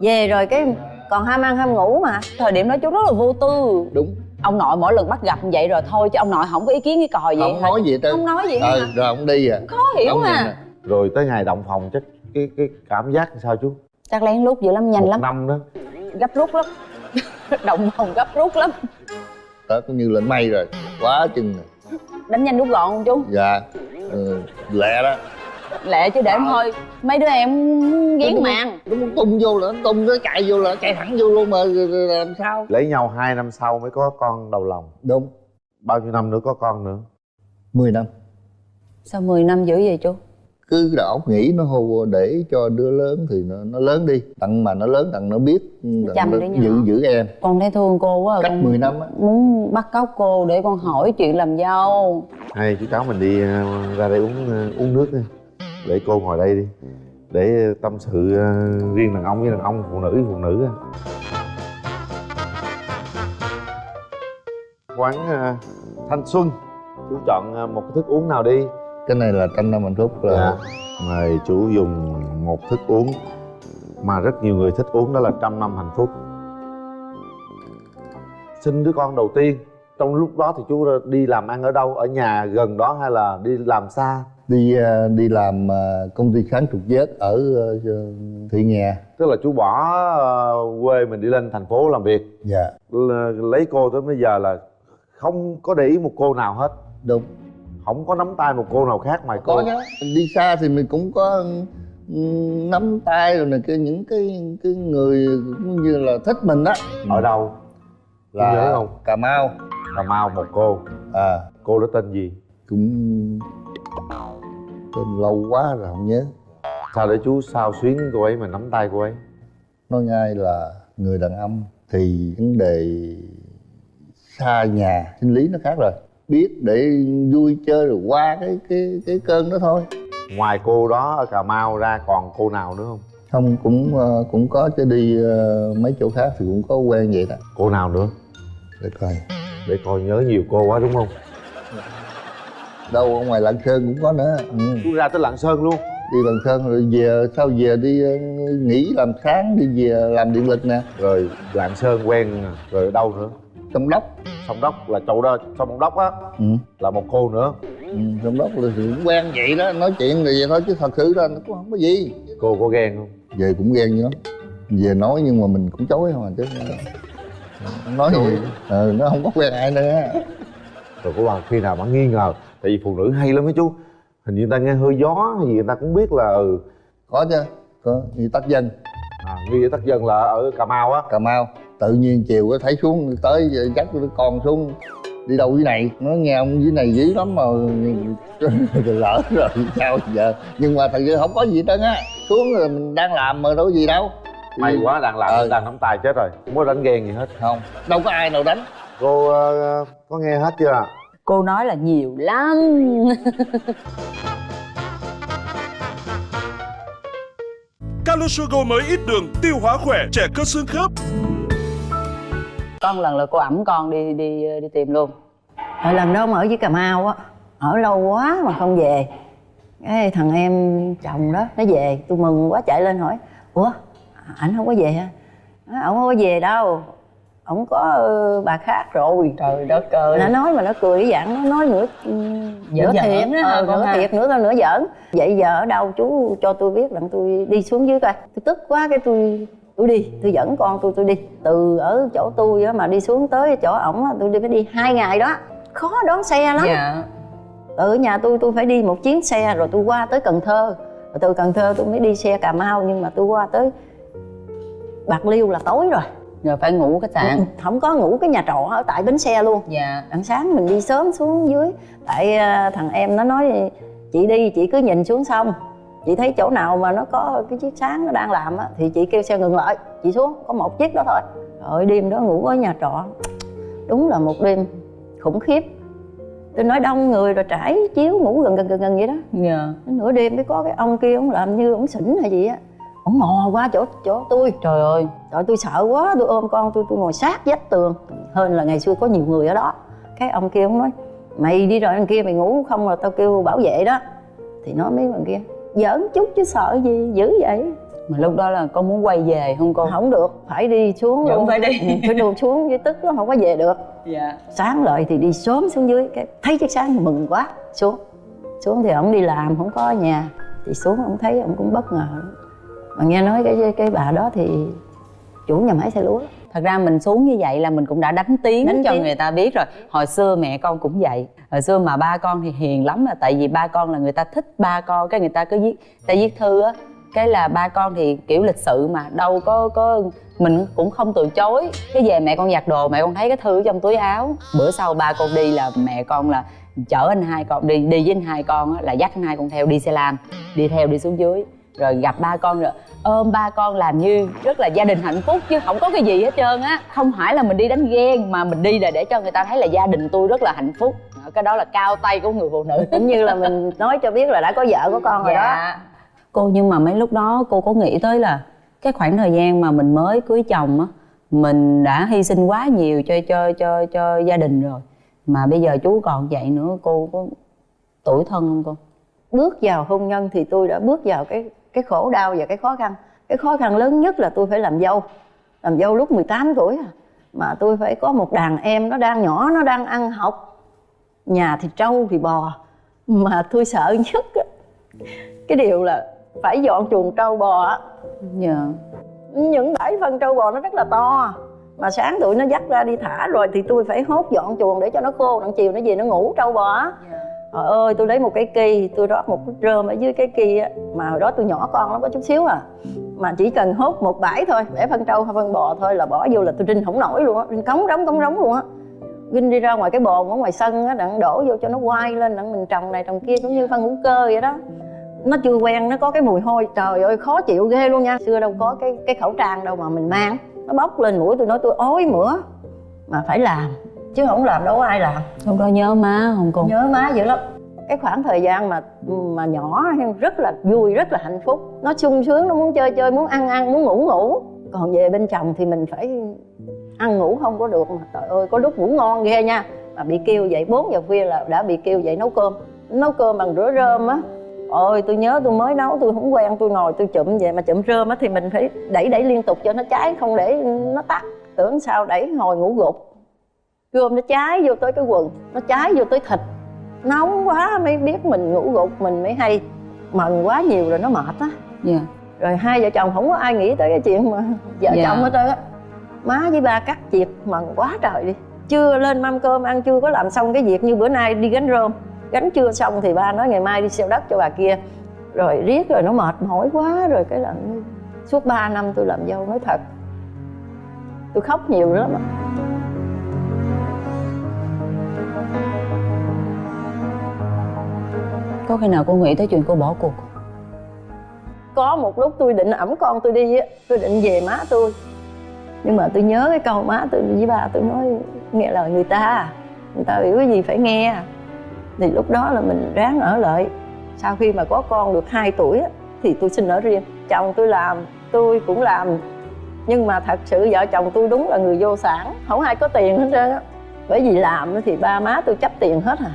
Về rồi cái còn ham ăn ham ngủ mà. Thời điểm đó chú rất là vô tư. Đúng. Ông nội mỗi lần bắt gặp như vậy rồi thôi chứ ông nội không có ý kiến cái còi gì không nói gì trơn. Không nói gì hết ờ rồi ông đi à. Khó hiểu Ông mà rồi tới ngày động phòng chắc cái cái cảm giác sao chú? Chắc lén lút dữ lắm nhanh một lắm. năm đó. Gấp rút lắm. <laughs> Động phòng gấp rút lắm. Đó cũng như lên mây rồi. Quá chừng đánh nhanh rút gọn không chú? Dạ. Ừ, lẹ đó lẹ chứ để em thôi. Mấy đứa em ghiến màn. nó muốn tung vô là nó tung nó chạy vô là nó chạy thẳng vô luôn mà rồi- rồi làm sao? Lấy nhau hai năm sau mới có con đầu lòng. Đúng. Bao nhiêu năm nữa có con nữa? 10 năm. Sao 10 năm dữ vậy chú? Cứ óc nghĩ nó hô để cho đứa lớn thì nó, nó lớn đi. Tặng mà nó lớn tặng nó biết tặng nó giữ giữ em. Con thấy thương cô quá à, cách con 10 năm á. muốn bắt cóc cô để con hỏi chuyện làm dâu. Hay chú cháu mình đi ờ, ra đây uống ờ, uống nước đi để cô ngồi đây đi. Để tâm sự ờ, riêng đàn ông với đàn ông phụ nữ với phụ nữ quán ờ, thanh xuân. Chú chọn ờ, một cái thức uống nào đi? Cái này là trăm năm hạnh phúc là dạ. mời chú dùng một thức uống mà rất nhiều người thích uống đó là trăm năm hạnh phúc sinh đứa con đầu tiên trong lúc đó thì chú đi làm ăn ở đâu? Ở nhà gần đó hay là đi làm xa đi à, đi làm à, công ty kháng trục vớt ở à, thị nghè. Tức là chú bỏ ờ, quê mình đi lên thành phố làm việc. Dạ. Lấy cô tới bây giờ là không có để ý một cô nào hết. Đúng. Không có nắm tay một cô nào khác ngoài cô. có nhá. Đi xa thì mình cũng có ừ, nắm tay rồi này cái những cái cái người cũng như là thích mình á. Ở đâu? Là nhớ không? cà mau. Cà mau một cô. À. Cô đó tên gì? Cũng tên lâu quá rồi không nhớ. Sao để chú sao xuyến cô ấy mà nắm tay cô ấy? Nói ngay là người đàn ông thì vấn đề xa nhà sinh lý nó khác rồi. Biết để vui chơi rồi qua cái cái cái cơn đó thôi. Ngoài cô đó ở cà mau ra còn cô nào nữa không? Không cũng ờ, cũng có chứ đi ờ, mấy chỗ khác thì cũng có quen vậy đó. Cô nào nữa? Để coi. Để coi nhớ nhiều cô quá đúng không đâu ở ngoài lạng sơn cũng có nữa. Ừ. chú ra tới lạng sơn luôn. Đi lạng sơn rồi về sau về đi ờ, nghỉ làm sáng đi về làm điện lực nè. Rồi lạng sơn quen rồi ở đâu nữa? Sông đốc. Sông đốc là chỗ đó sông đốc á ừ. là một cô nữa. Ừ. sông đốc là thì cũng quen vậy đó nói chuyện rồi vậy thôi chứ thật sự ra nó cũng không có gì. Cô có ghen không? Về cũng ghen dữ lắm. Về nói nhưng mà mình cũng chối không à chứ. Nói gì ờ, nó không có quen ai nữa. Rồi có bằng khi nào bạn nghi ngờ tại vì phụ nữ hay lắm mấy chú. Hình như người ta nghe hơi gió hay gì người ta cũng biết là ừ. Có chứ có như tác dân à, nghi tác dân là ở cà mau á. Cà mau. Tự nhiên chiều có thấy xuống tới dắt đứa con xuống. Đi đâu dưới này? Nó nghe ông dưới này dí lắm mà. <laughs> Lỡ rồi sao giờ? Nhưng mà thật sự không có gì hết trơn á. Xuống rồi mình đang làm mà đâu có gì đâu. May quá đang làm Ờ. đang nắm tay chết rồi. Không có đánh ghen gì hết. Không. Đâu có ai nào đánh. Cô ờ, có nghe hết chưa cô nói là nhiều lắm. <laughs> Calosugo mới ít đường, tiêu hóa khỏe, trẻ cơ xương khớp. có một lần là cô ẩm con đi đi đi tìm luôn. Rồi lần đó mà ở với Cà Mau á Ở lâu quá mà không về. Cái thằng em chồng đó nó về tôi mừng quá chạy lên hỏi ủa ảnh không có về hả? Ổng không có về đâu ổng có ờ, bà khác rồi. Trời đất ơi. Nó nói mà nó cười cái dạng nó nói nửa ừ, nửa thiệt đó Ờ, ờ, nửa ha. thiệt nửa nửa giỡn. Vậy giờ ở đâu chú cho tôi biết rằng tôi đi xuống dưới coi. Tôi tức quá cái tôi tôi đi tôi dẫn con tôi tôi đi. Từ ở chỗ tôi á mà đi xuống tới chỗ ổng tôi đi phải đi hai ngày đó. Khó đón xe lắm. Dạ. Ở nhà tôi tôi phải đi một chuyến xe rồi tôi qua tới cần thơ. Rồi từ cần thơ tôi mới đi xe cà mau nhưng mà tôi qua tới bạc liêu là tối rồi rồi phải ngủ khách sạn không có ngủ cái nhà trọ ở tại bến xe luôn. Dạ. Đằng sáng mình đi sớm xuống dưới tại à, thằng em nó nói chị đi chị cứ nhìn xuống sông. Chị thấy chỗ nào mà nó có cái chiếc sáng nó đang làm á thì chị kêu xe ngừng lại chị xuống có một chiếc đó thôi. Rồi đêm đó ngủ ở nhà trọ đúng là một đêm khủng khiếp. Tôi nói đông người rồi trải chiếu ngủ gần gần gần gần vậy đó. Dạ. Nửa đêm mới có cái ông kia ông làm như ông xỉn hay gì á ông mò qua chỗ chỗ tôi. Trời ơi. Trời tôi sợ quá, tôi ôm con tôi tôi ngồi sát vách tường. Hơn là ngày xưa có nhiều người ở đó. Cái ông kia ông nói Mày đi rồi thằng kia mày ngủ không là tao kêu bảo vệ đó. Thì nói mấy thằng kia Giỡn chút chứ sợ gì, dữ vậy. Mà lúc đó là con muốn quay về không cô? Không được, phải đi xuống Vẫn phải đi. Ừ, Phải đùa xuống dưới tức nó không có về được. Dạ. Sáng lại thì đi sớm xuống dưới cái Thấy chiếc sáng mừng quá, xuống. Xuống thì ông đi làm, không có ở nhà. Thì xuống ông thấy ông cũng bất ngờ Mà nghe nói cái cái bà đó thì chủ nhà máy xe lúa. Thật ra mình xuống như vậy là mình cũng đã đánh tiếng Đánh cho tiếng. người ta biết rồi. Hồi xưa mẹ con cũng vậy. Hồi xưa mà ba con thì hiền lắm là tại vì ba con là người ta thích ba con cái người ta cứ viết ta viết thư á. Cái là ba con thì kiểu lịch sự mà đâu có có mình cũng không từ chối. Cái về mẹ con giặt đồ mẹ con thấy cái thư trong túi áo. Bữa sau ba con đi là mẹ con là chở anh hai con đi đi với anh hai con á, là dắt anh hai con theo đi xe lam đi theo đi xuống dưới rồi gặp ba con rồi ôm ba con làm như rất là gia đình hạnh phúc chứ không có cái gì hết trơn á. Không phải là mình đi đánh ghen mà mình đi là để cho người ta thấy là gia đình tôi rất là hạnh phúc. Cái đó là cao tay của người phụ nữ. <laughs> Cũng như là mình nói cho biết là đã có vợ có con rồi đó. Dạ. cô nhưng mà mấy lúc đó cô có nghĩ tới là cái khoảng thời gian mà mình mới cưới chồng á mình đã hy sinh quá nhiều cho cho cho cho gia đình rồi mà bây giờ chú còn vậy nữa cô có tuổi thân không cô? Bước vào hôn nhân thì tôi đã bước vào cái cái khổ đau và cái khó khăn. Cái khó khăn lớn nhất là tôi phải làm dâu. Làm dâu lúc 18 tuổi à. mà tôi phải có một đàn em nó đang nhỏ nó đang ăn học. Nhà thì trâu thì bò. Mà tôi sợ nhất á, cái điều là phải dọn chuồng trâu bò á. Yeah. những bãi phân trâu bò nó rất là to. Mà sáng tụi nó dắt ra đi thả rồi thì tôi phải hốt dọn chuồng để cho nó khô đằng chiều nó về nó ngủ trâu bò á. Dạ trời ơi, tôi lấy một cái kỳ, tôi rót một cái rơm ở dưới cái kỳ á. Mà hồi đó tôi nhỏ con lắm, có chút xíu à. Mà chỉ cần hốt một bãi thôi bẻ phân trâu hay phân bò thôi là bỏ vô là tôi rinh không nổi luôn á. Rinh cống rống cống rống luôn á. Rinh đi ra ngoài cái bồn ở ngoài sân á, đặng đổ vô cho nó quay lên, đặng mình trồng này trồng kia cũng như phân hữu cơ vậy đó. Nó chưa quen, nó có cái mùi hôi. Trời ơi, khó chịu ghê luôn nha. Xưa đâu có cái cái khẩu trang đâu mà mình mang. Nó bốc lên mũi tôi, nói tôi ói mửa, mà phải làm chứ không làm đâu có ai làm. Lúc đó nhớ má không cô? Nhớ má dữ lắm. Cái khoảng thời gian mà mà nhỏ rất là vui rất là hạnh phúc. Nó sung sướng nó muốn chơi chơi muốn ăn ăn muốn ngủ ngủ. Còn về bên chồng thì mình phải ăn ngủ không có được mà. Trời ơi có lúc ngủ ngon ghê nha. Mà bị kêu dậy 4 giờ khuya là đã bị kêu dậy nấu cơm. Nấu cơm bằng rửa rơm á. Ôi tôi nhớ tôi mới nấu tôi không quen tôi ngồi tôi chụm vậy mà chụm rơm á thì mình phải đẩy đẩy liên tục cho nó cháy không để nó tắt. Tưởng sao đẩy hồi ngủ gục rơm nó cháy vô tới cái quần nó cháy vô tới thịt. Nóng quá mới biết mình ngủ gục mình mới hay mần quá nhiều rồi nó mệt á. Dạ. Rồi hai vợ chồng không có ai nghĩ tới cái chuyện mà vợ Dạ. chồng hết trơn á. Má với ba cắt chiệt mần quá trời đi. Chưa lên mâm cơm ăn chưa có làm xong cái việc như bữa nay đi gánh rơm. Gánh chưa xong thì ba nói ngày mai đi xeo đất cho bà kia. Rồi riết rồi nó mệt mỏi quá rồi cái là suốt 3 năm tôi làm dâu nói thật. Tôi khóc nhiều lắm có khi nào cô nghĩ tới chuyện cô bỏ cuộc? Có một lúc tôi định ẵm con tôi đi á tôi định về má tôi. Nhưng mà tôi nhớ cái câu má tôi với bà tôi nói nghe lời người ta người ta hiểu cái gì phải nghe. Thì lúc đó là mình ráng ở lại. Sau khi mà có con được 2 tuổi á, thì tôi xin ở riêng. Chồng tôi làm tôi cũng làm. Nhưng mà thật sự vợ chồng tôi đúng là người vô sản không ai có tiền hết trơn á bởi vì làm thì ba má tôi chấp tiền hết à.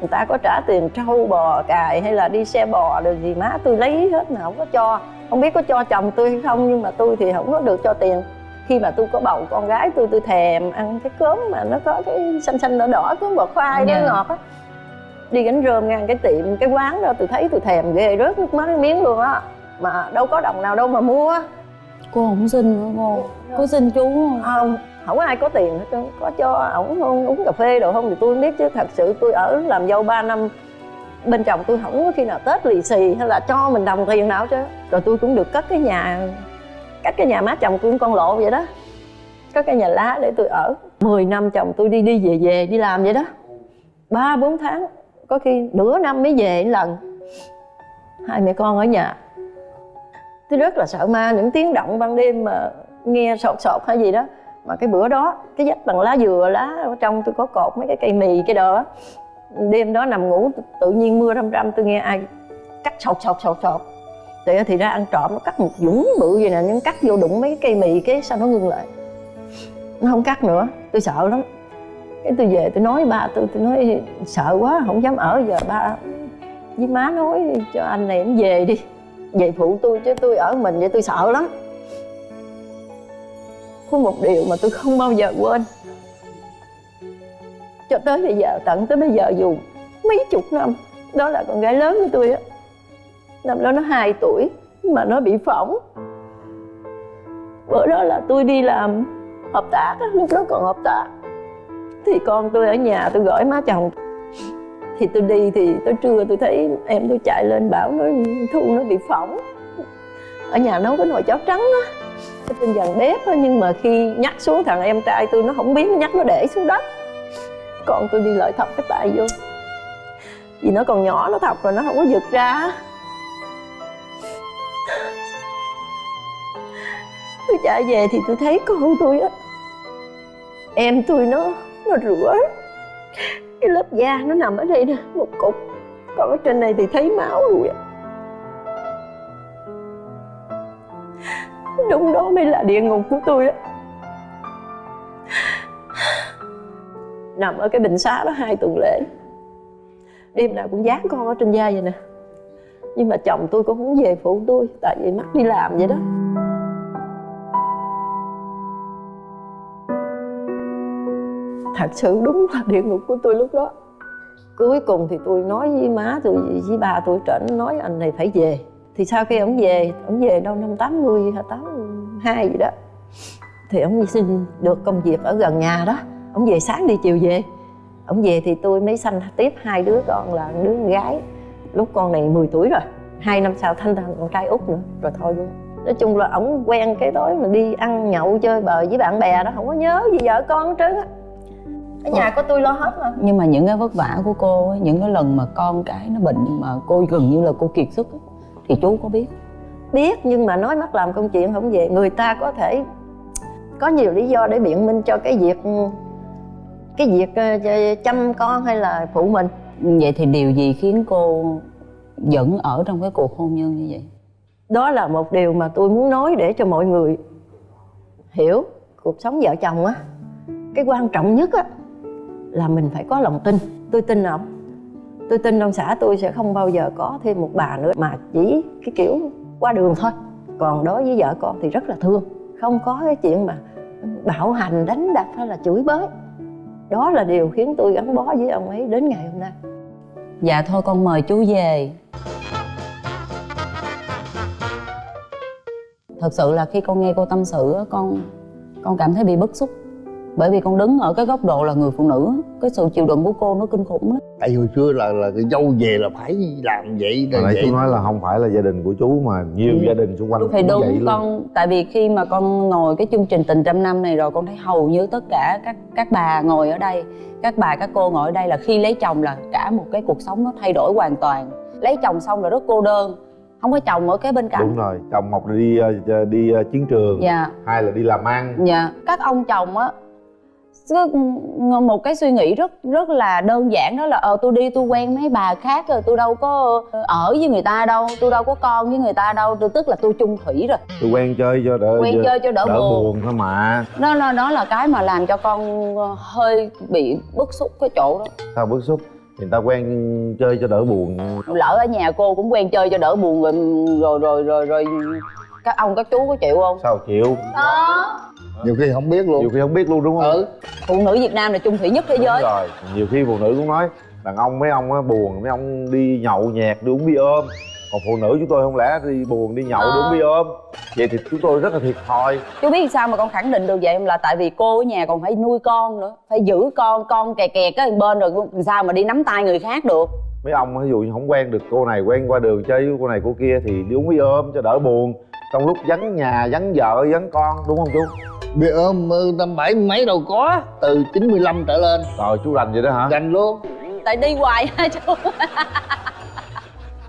Người ta có trả tiền trâu bò cài hay là đi xe bò rồi gì má tôi lấy hết mà không có cho. Không biết có cho chồng tôi hay không nhưng mà tôi thì không có được cho tiền. Khi mà tôi có bầu con gái tôi tôi thèm ăn cái cốm mà nó có cái xanh xanh đỏ đỏ cốm bò khoai nó Dạ. ngọt á. Đi gánh rơm ngang cái tiệm cái quán đó tôi thấy tôi thèm ghê rớt nước mắt miếng luôn á. Mà đâu có đồng nào đâu mà mua. Cô không xin nữa cô? Có xin chú không? Không không có ai có tiền hết trơn, có cho ổng không uống cà phê đồ không thì tôi không biết chứ. Thật sự tôi ở làm dâu 3 năm, bên chồng tôi không có khi nào tết lì xì hay là cho mình đồng tiền nào chứ rồi tôi cũng được cất cái nhà, cất cái nhà má chồng tôi con lộ vậy đó. Có cái nhà lá để tôi ở. 10 năm chồng tôi đi đi về về, đi làm vậy đó. Ba, bốn tháng, có khi nửa năm mới về lần. Hai mẹ con ở nhà. Tôi rất là sợ ma, những tiếng động ban đêm mà nghe sột sột hay gì đó mà cái bữa đó, cái dách bằng lá dừa, lá ở trong tôi có cột mấy cái cây mì cái đồ á đêm đó nằm ngủ, tự nhiên mưa râm râm, tôi nghe ai cắt sột sột sột sột thì thì ra ăn trộm, nó cắt một dũng bự vậy nè, nhưng cắt vô đụng mấy cái cây mì cái sao nó ngưng lại. Nó không cắt nữa, tôi sợ lắm. Cái tôi về tôi nói ba tôi tôi nói sợ quá, không dám ở giờ ba với má nói cho anh này anh về đi. Về phụ tôi chứ tôi ở mình vậy tôi sợ lắm có một điều mà tôi không bao giờ quên. Cho tới bây giờ tận tới bây giờ dù mấy chục năm đó là con gái lớn của tôi á. Năm đó nó 2 tuổi mà nó bị phỏng. Bữa đó là tôi đi làm hợp tác á, lúc đó còn hợp tác. Thì con tôi ở nhà tôi gọi má chồng. Thì tôi đi thì tới trưa tôi thấy em tôi chạy lên bảo nói thu nó bị phỏng. Ở nhà nấu cái nồi cháo trắng á trên dàn bếp đó, nhưng mà khi nhắc xuống thằng em trai tôi nó không biết nó nhắc nó để xuống đất. Còn tôi đi lợi thọc cái tay vô. Vì nó còn nhỏ nó thọc rồi nó không có giật ra. Tôi chạy về thì tôi thấy con tôi á em tôi nó nó rửa. Cái lớp da nó nằm ở đây nè một cục. Còn ở trên này thì thấy máu luôn á đúng đó mới là địa ngục của tôi đó nằm ở cái bệnh xá đó hai tuần lễ. Đêm nào cũng dán con ở trên da vậy nè. Nhưng mà chồng tôi cũng không về phụ tôi, tại vì mắc đi làm vậy đó. Thật sự đúng là địa ngục của tôi lúc đó. Cuối cùng thì tôi nói với má tôi, với bà tôi trển nói anh này phải về thì sau khi ông về ông về đâu năm 80 hay 82 gì đó thì ông xin được công việc ở gần nhà đó. Ông về sáng đi chiều về. Ông về thì tôi mới sanh tiếp hai đứa con là đứa con gái lúc con này 10 tuổi rồi hai năm sau thanh thằng con trai út nữa rồi thôi luôn. Nói chung là ổng quen cái tối mà đi ăn nhậu chơi bời với bạn bè đó không có nhớ gì vợ con hết trơn á. Ở nhà có tôi lo hết mà. Nhưng mà những cái vất vả của cô ấy, những cái lần mà con cái nó bệnh mà cô gần như là cô kiệt sức ấy, thì chú có biết. Biết nhưng mà nói mắt làm công chuyện không về. Người ta có thể có nhiều lý do để biện minh cho cái việc cái việc ờ, chăm con hay là phụ mình. Vậy thì điều gì khiến cô vẫn ở trong cái cuộc hôn nhân như vậy? Đó là một điều mà tôi muốn nói để cho mọi người hiểu cuộc sống vợ chồng á. Cái quan trọng nhất á là mình phải có lòng tin. Tôi tin ông tôi tin trong xã tôi sẽ không bao giờ có thêm một bà nữa, mà chỉ cái kiểu qua đường thôi. Còn đối với vợ con thì rất là thương. Không có cái chuyện mà bạo hành, đánh đập hay là chửi bới. Đó là điều khiến tôi gắn bó với ông ấy đến ngày hôm nay. Dạ thôi, con mời chú về. Thật sự là khi con nghe cô tâm sự con con cảm thấy bị bức xúc bởi vì con đứng ở cái góc độ là người phụ nữ cái sự chịu đựng của cô nó kinh khủng lắm. Tại hồi xưa là là cái dâu về là phải làm vậy Hồi nãy vậy. chú nói là không phải là gia đình của chú mà nhiều Ừ. gia đình xung quanh thì cũng đúng vậy luôn. con tại vì khi mà con ngồi cái chương trình tình trăm năm này rồi con thấy hầu như tất cả các các bà ngồi ở đây các bà các cô ngồi ở đây là khi lấy chồng là cả một cái cuộc sống nó thay đổi hoàn toàn. Lấy chồng xong là rất cô đơn không có chồng ở cái bên cạnh. Đúng rồi chồng một là đi ờ, đi ờ, chiến trường dạ. hai là đi làm ăn. Dạ. Các ông chồng á cứ một cái suy nghĩ rất rất là đơn giản đó là ờ tôi đi tôi quen mấy bà khác rồi tôi đâu có ở với người ta đâu tôi đâu có con với người ta đâu tôi tức là tôi chung thủy rồi. Tôi quen chơi cho đỡ quen chơi cho đỡ, đỡ buồn. buồn thôi mà. Đó, đó đó là cái mà làm cho con hơi bị bức xúc cái chỗ đó. Sao bức xúc? Người ta quen chơi cho đỡ buồn. Lỡ ở nhà cô cũng quen chơi cho đỡ buồn rồi rồi rồi rồi, rồi các ông các chú có chịu không? Sao chịu? Đó nhiều khi không biết luôn. Nhiều khi không biết luôn đúng không? Ừ. Phụ nữ việt nam là chung thủy nhất thế Đúng giới. rồi. Nhiều khi phụ nữ cũng nói đàn ông mấy ông á buồn mấy ông đi nhậu nhẹt đi uống bia ôm. Còn phụ nữ chúng tôi không lẽ đi buồn đi nhậu Ờ. đúng đi ôm? Vậy thì chúng tôi rất là thiệt thòi. Chú biết sao mà con khẳng định được vậy không? Là tại vì cô ở nhà còn phải nuôi con nữa phải giữ con con kè kè cái bên rồi sao mà đi nắm tay người khác được. Mấy ông ví dụ như không quen được cô này quen qua đường chơi với cô này cô kia thì đi uống bia ôm cho đỡ buồn. Trong lúc vắng nhà vắng vợ vắng con đúng không chú bia ôm năm bảy mấy đâu có từ 95 trở lên. Rồi chú rành vậy đó hả? Dành luôn. Tại đi hoài ha chú. <laughs>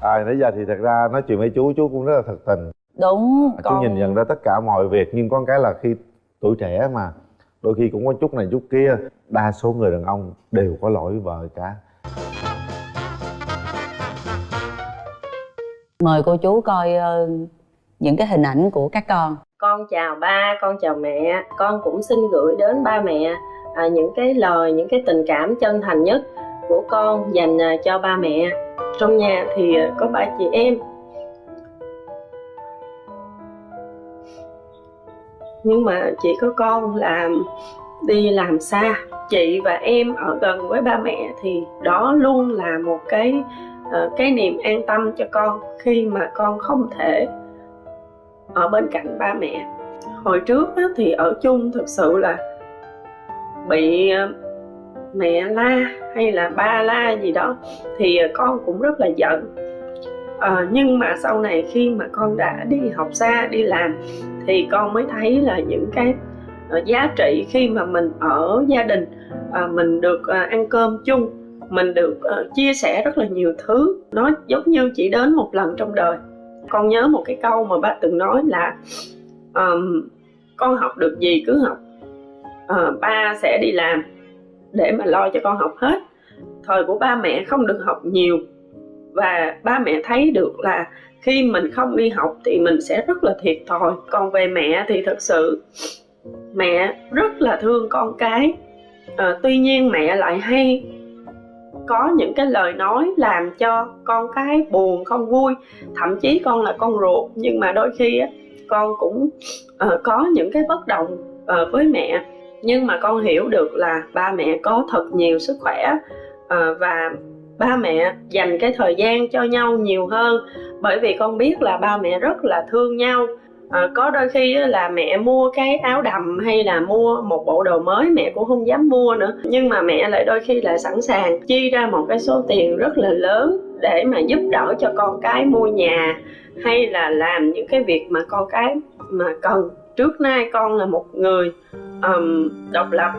À nãy giờ thì thật ra nói chuyện với chú chú cũng rất là thật tình. Đúng chú nhìn nhận ra tất cả mọi việc nhưng có cái là khi tuổi trẻ mà đôi khi cũng có chút này chút kia đa số người đàn ông đều có lỗi với vợ cả. Mời cô chú coi ờ, những cái hình ảnh của các con con chào ba con chào mẹ con cũng xin gửi đến ba mẹ à, những cái lời những cái tình cảm chân thành nhất của con dành à, cho ba mẹ. Trong nhà thì à, có ba chị em. Nhưng mà chỉ có con là đi làm xa. Chị và em ở gần với ba mẹ thì đó luôn là một cái à, cái niềm an tâm cho con khi mà con không thể ở bên cạnh ba mẹ. Hồi trước á, thì ở chung thực sự là bị ờ, mẹ la hay là ba la gì đó thì con cũng rất là giận. À, nhưng mà sau này khi mà con đã đi học xa đi làm thì con mới thấy là những cái ờ, giá trị khi mà mình ở gia đình mình được ăn cơm chung mình được chia sẻ rất là nhiều thứ nó giống như chỉ đến một lần trong đời con nhớ một cái câu mà ba từng nói là um, con học được gì cứ học. Uh, ba sẽ đi làm để mà lo cho con học hết. Thời của ba mẹ không được học nhiều và ba mẹ thấy được là khi mình không đi học thì mình sẽ rất là thiệt thòi. Còn về mẹ thì thật sự mẹ rất là thương con cái. Ờ, tuy nhiên mẹ lại hay có những cái lời nói làm cho con cái buồn không vui. Thậm chí con là con ruột nhưng mà đôi khi á, con cũng uh, có những cái bất đồng uh, với mẹ. Nhưng mà con hiểu được là ba mẹ có thật nhiều sức khỏe uh, và ba mẹ dành cái thời gian cho nhau nhiều hơn. Bởi vì con biết là ba mẹ rất là thương nhau à, có đôi khi là mẹ mua cái áo đầm hay là mua một bộ đồ mới mẹ cũng không dám mua nữa. Nhưng mà mẹ lại đôi khi là sẵn sàng chi ra một cái số tiền rất là lớn để mà giúp đỡ cho con cái mua nhà hay là làm những cái việc mà con cái mà cần. Trước nay con là một người um, độc lập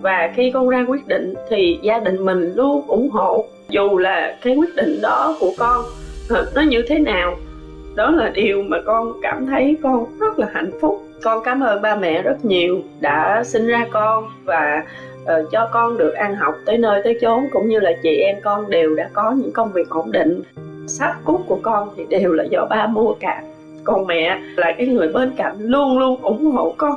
và khi con ra quyết định thì gia đình mình luôn ủng hộ. Dù là cái quyết định đó của con ờ, nó như thế nào đó là điều mà con cảm thấy con rất là hạnh phúc. Con cảm ơn ba mẹ rất nhiều đã sinh ra con và uh, cho con được ăn học tới nơi tới chốn cũng như là chị em con đều đã có những công việc ổn định. Sách cút của con thì đều là do ba mua cả. Còn mẹ là cái người bên cạnh luôn luôn ủng hộ con.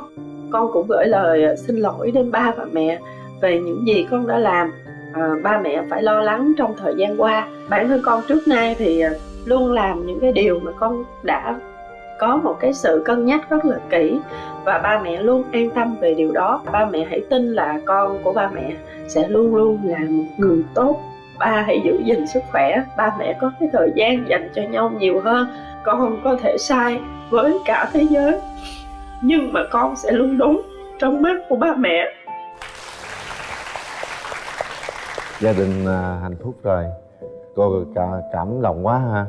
Con cũng gửi lời ờ, xin lỗi đến ba và mẹ về những gì con đã làm. Ờ, ba mẹ phải lo lắng trong thời gian qua. Bản thân con trước nay thì ờ, luôn làm những cái điều mà con đã có một cái sự cân nhắc rất là kỹ. Và ba mẹ luôn an tâm về điều đó. Ba mẹ hãy tin là con của ba mẹ sẽ luôn luôn là một người tốt. Ba hãy giữ gìn sức khỏe. Ba mẹ có cái thời gian dành cho nhau nhiều hơn. Con có thể sai với cả thế giới. Nhưng mà con sẽ luôn đúng trong mắt của ba mẹ. Gia đình à, hạnh phúc rồi cô cả, cảm động quá ha.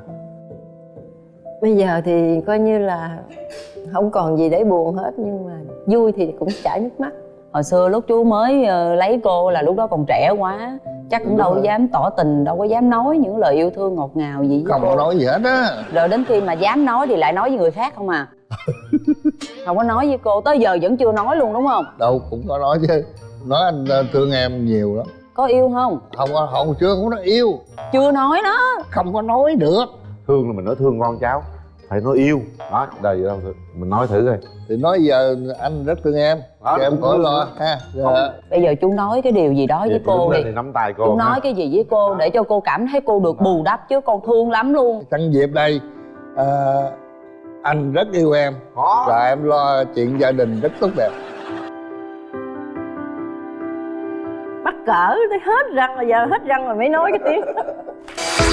Bây giờ thì coi như là không còn gì để buồn hết nhưng mà vui thì cũng chảy nước mắt. Hồi xưa lúc chú mới ờ, lấy cô là lúc đó còn trẻ quá chắc cũng Đúng đâu có rồi. dám tỏ tình đâu có dám nói những lời yêu thương ngọt ngào gì với không cô. có nói gì hết á. Rồi đến khi mà dám nói thì lại nói với người khác không à? <laughs> Không có nói với cô tới giờ vẫn chưa nói luôn đúng không? Đâu cũng có nói chứ. Nói anh ờ, thương em nhiều lắm có yêu không? Không có không chưa không có nói yêu. Chưa nói đó. Không có nói được. Thương là mình nói thương con cháu phải nói yêu. Đó đời gì đâu mình nói thử coi. Thì nói giờ anh rất thương em. Đó, cho em khỏi lo ha Không. Dạ. bây giờ chú nói cái điều gì đó với Vậy cô đứng đi. thì nắm tay cô chú ha. nói cái gì với cô để cho cô cảm thấy cô được bù đắp chứ con thương lắm luôn. Nhân dịp đây ờ, anh rất yêu em. Có. và em lo chuyện gia đình rất tốt đẹp cỡ tới hết răng rồi giờ hết răng rồi mới nói cái tiếng. <laughs>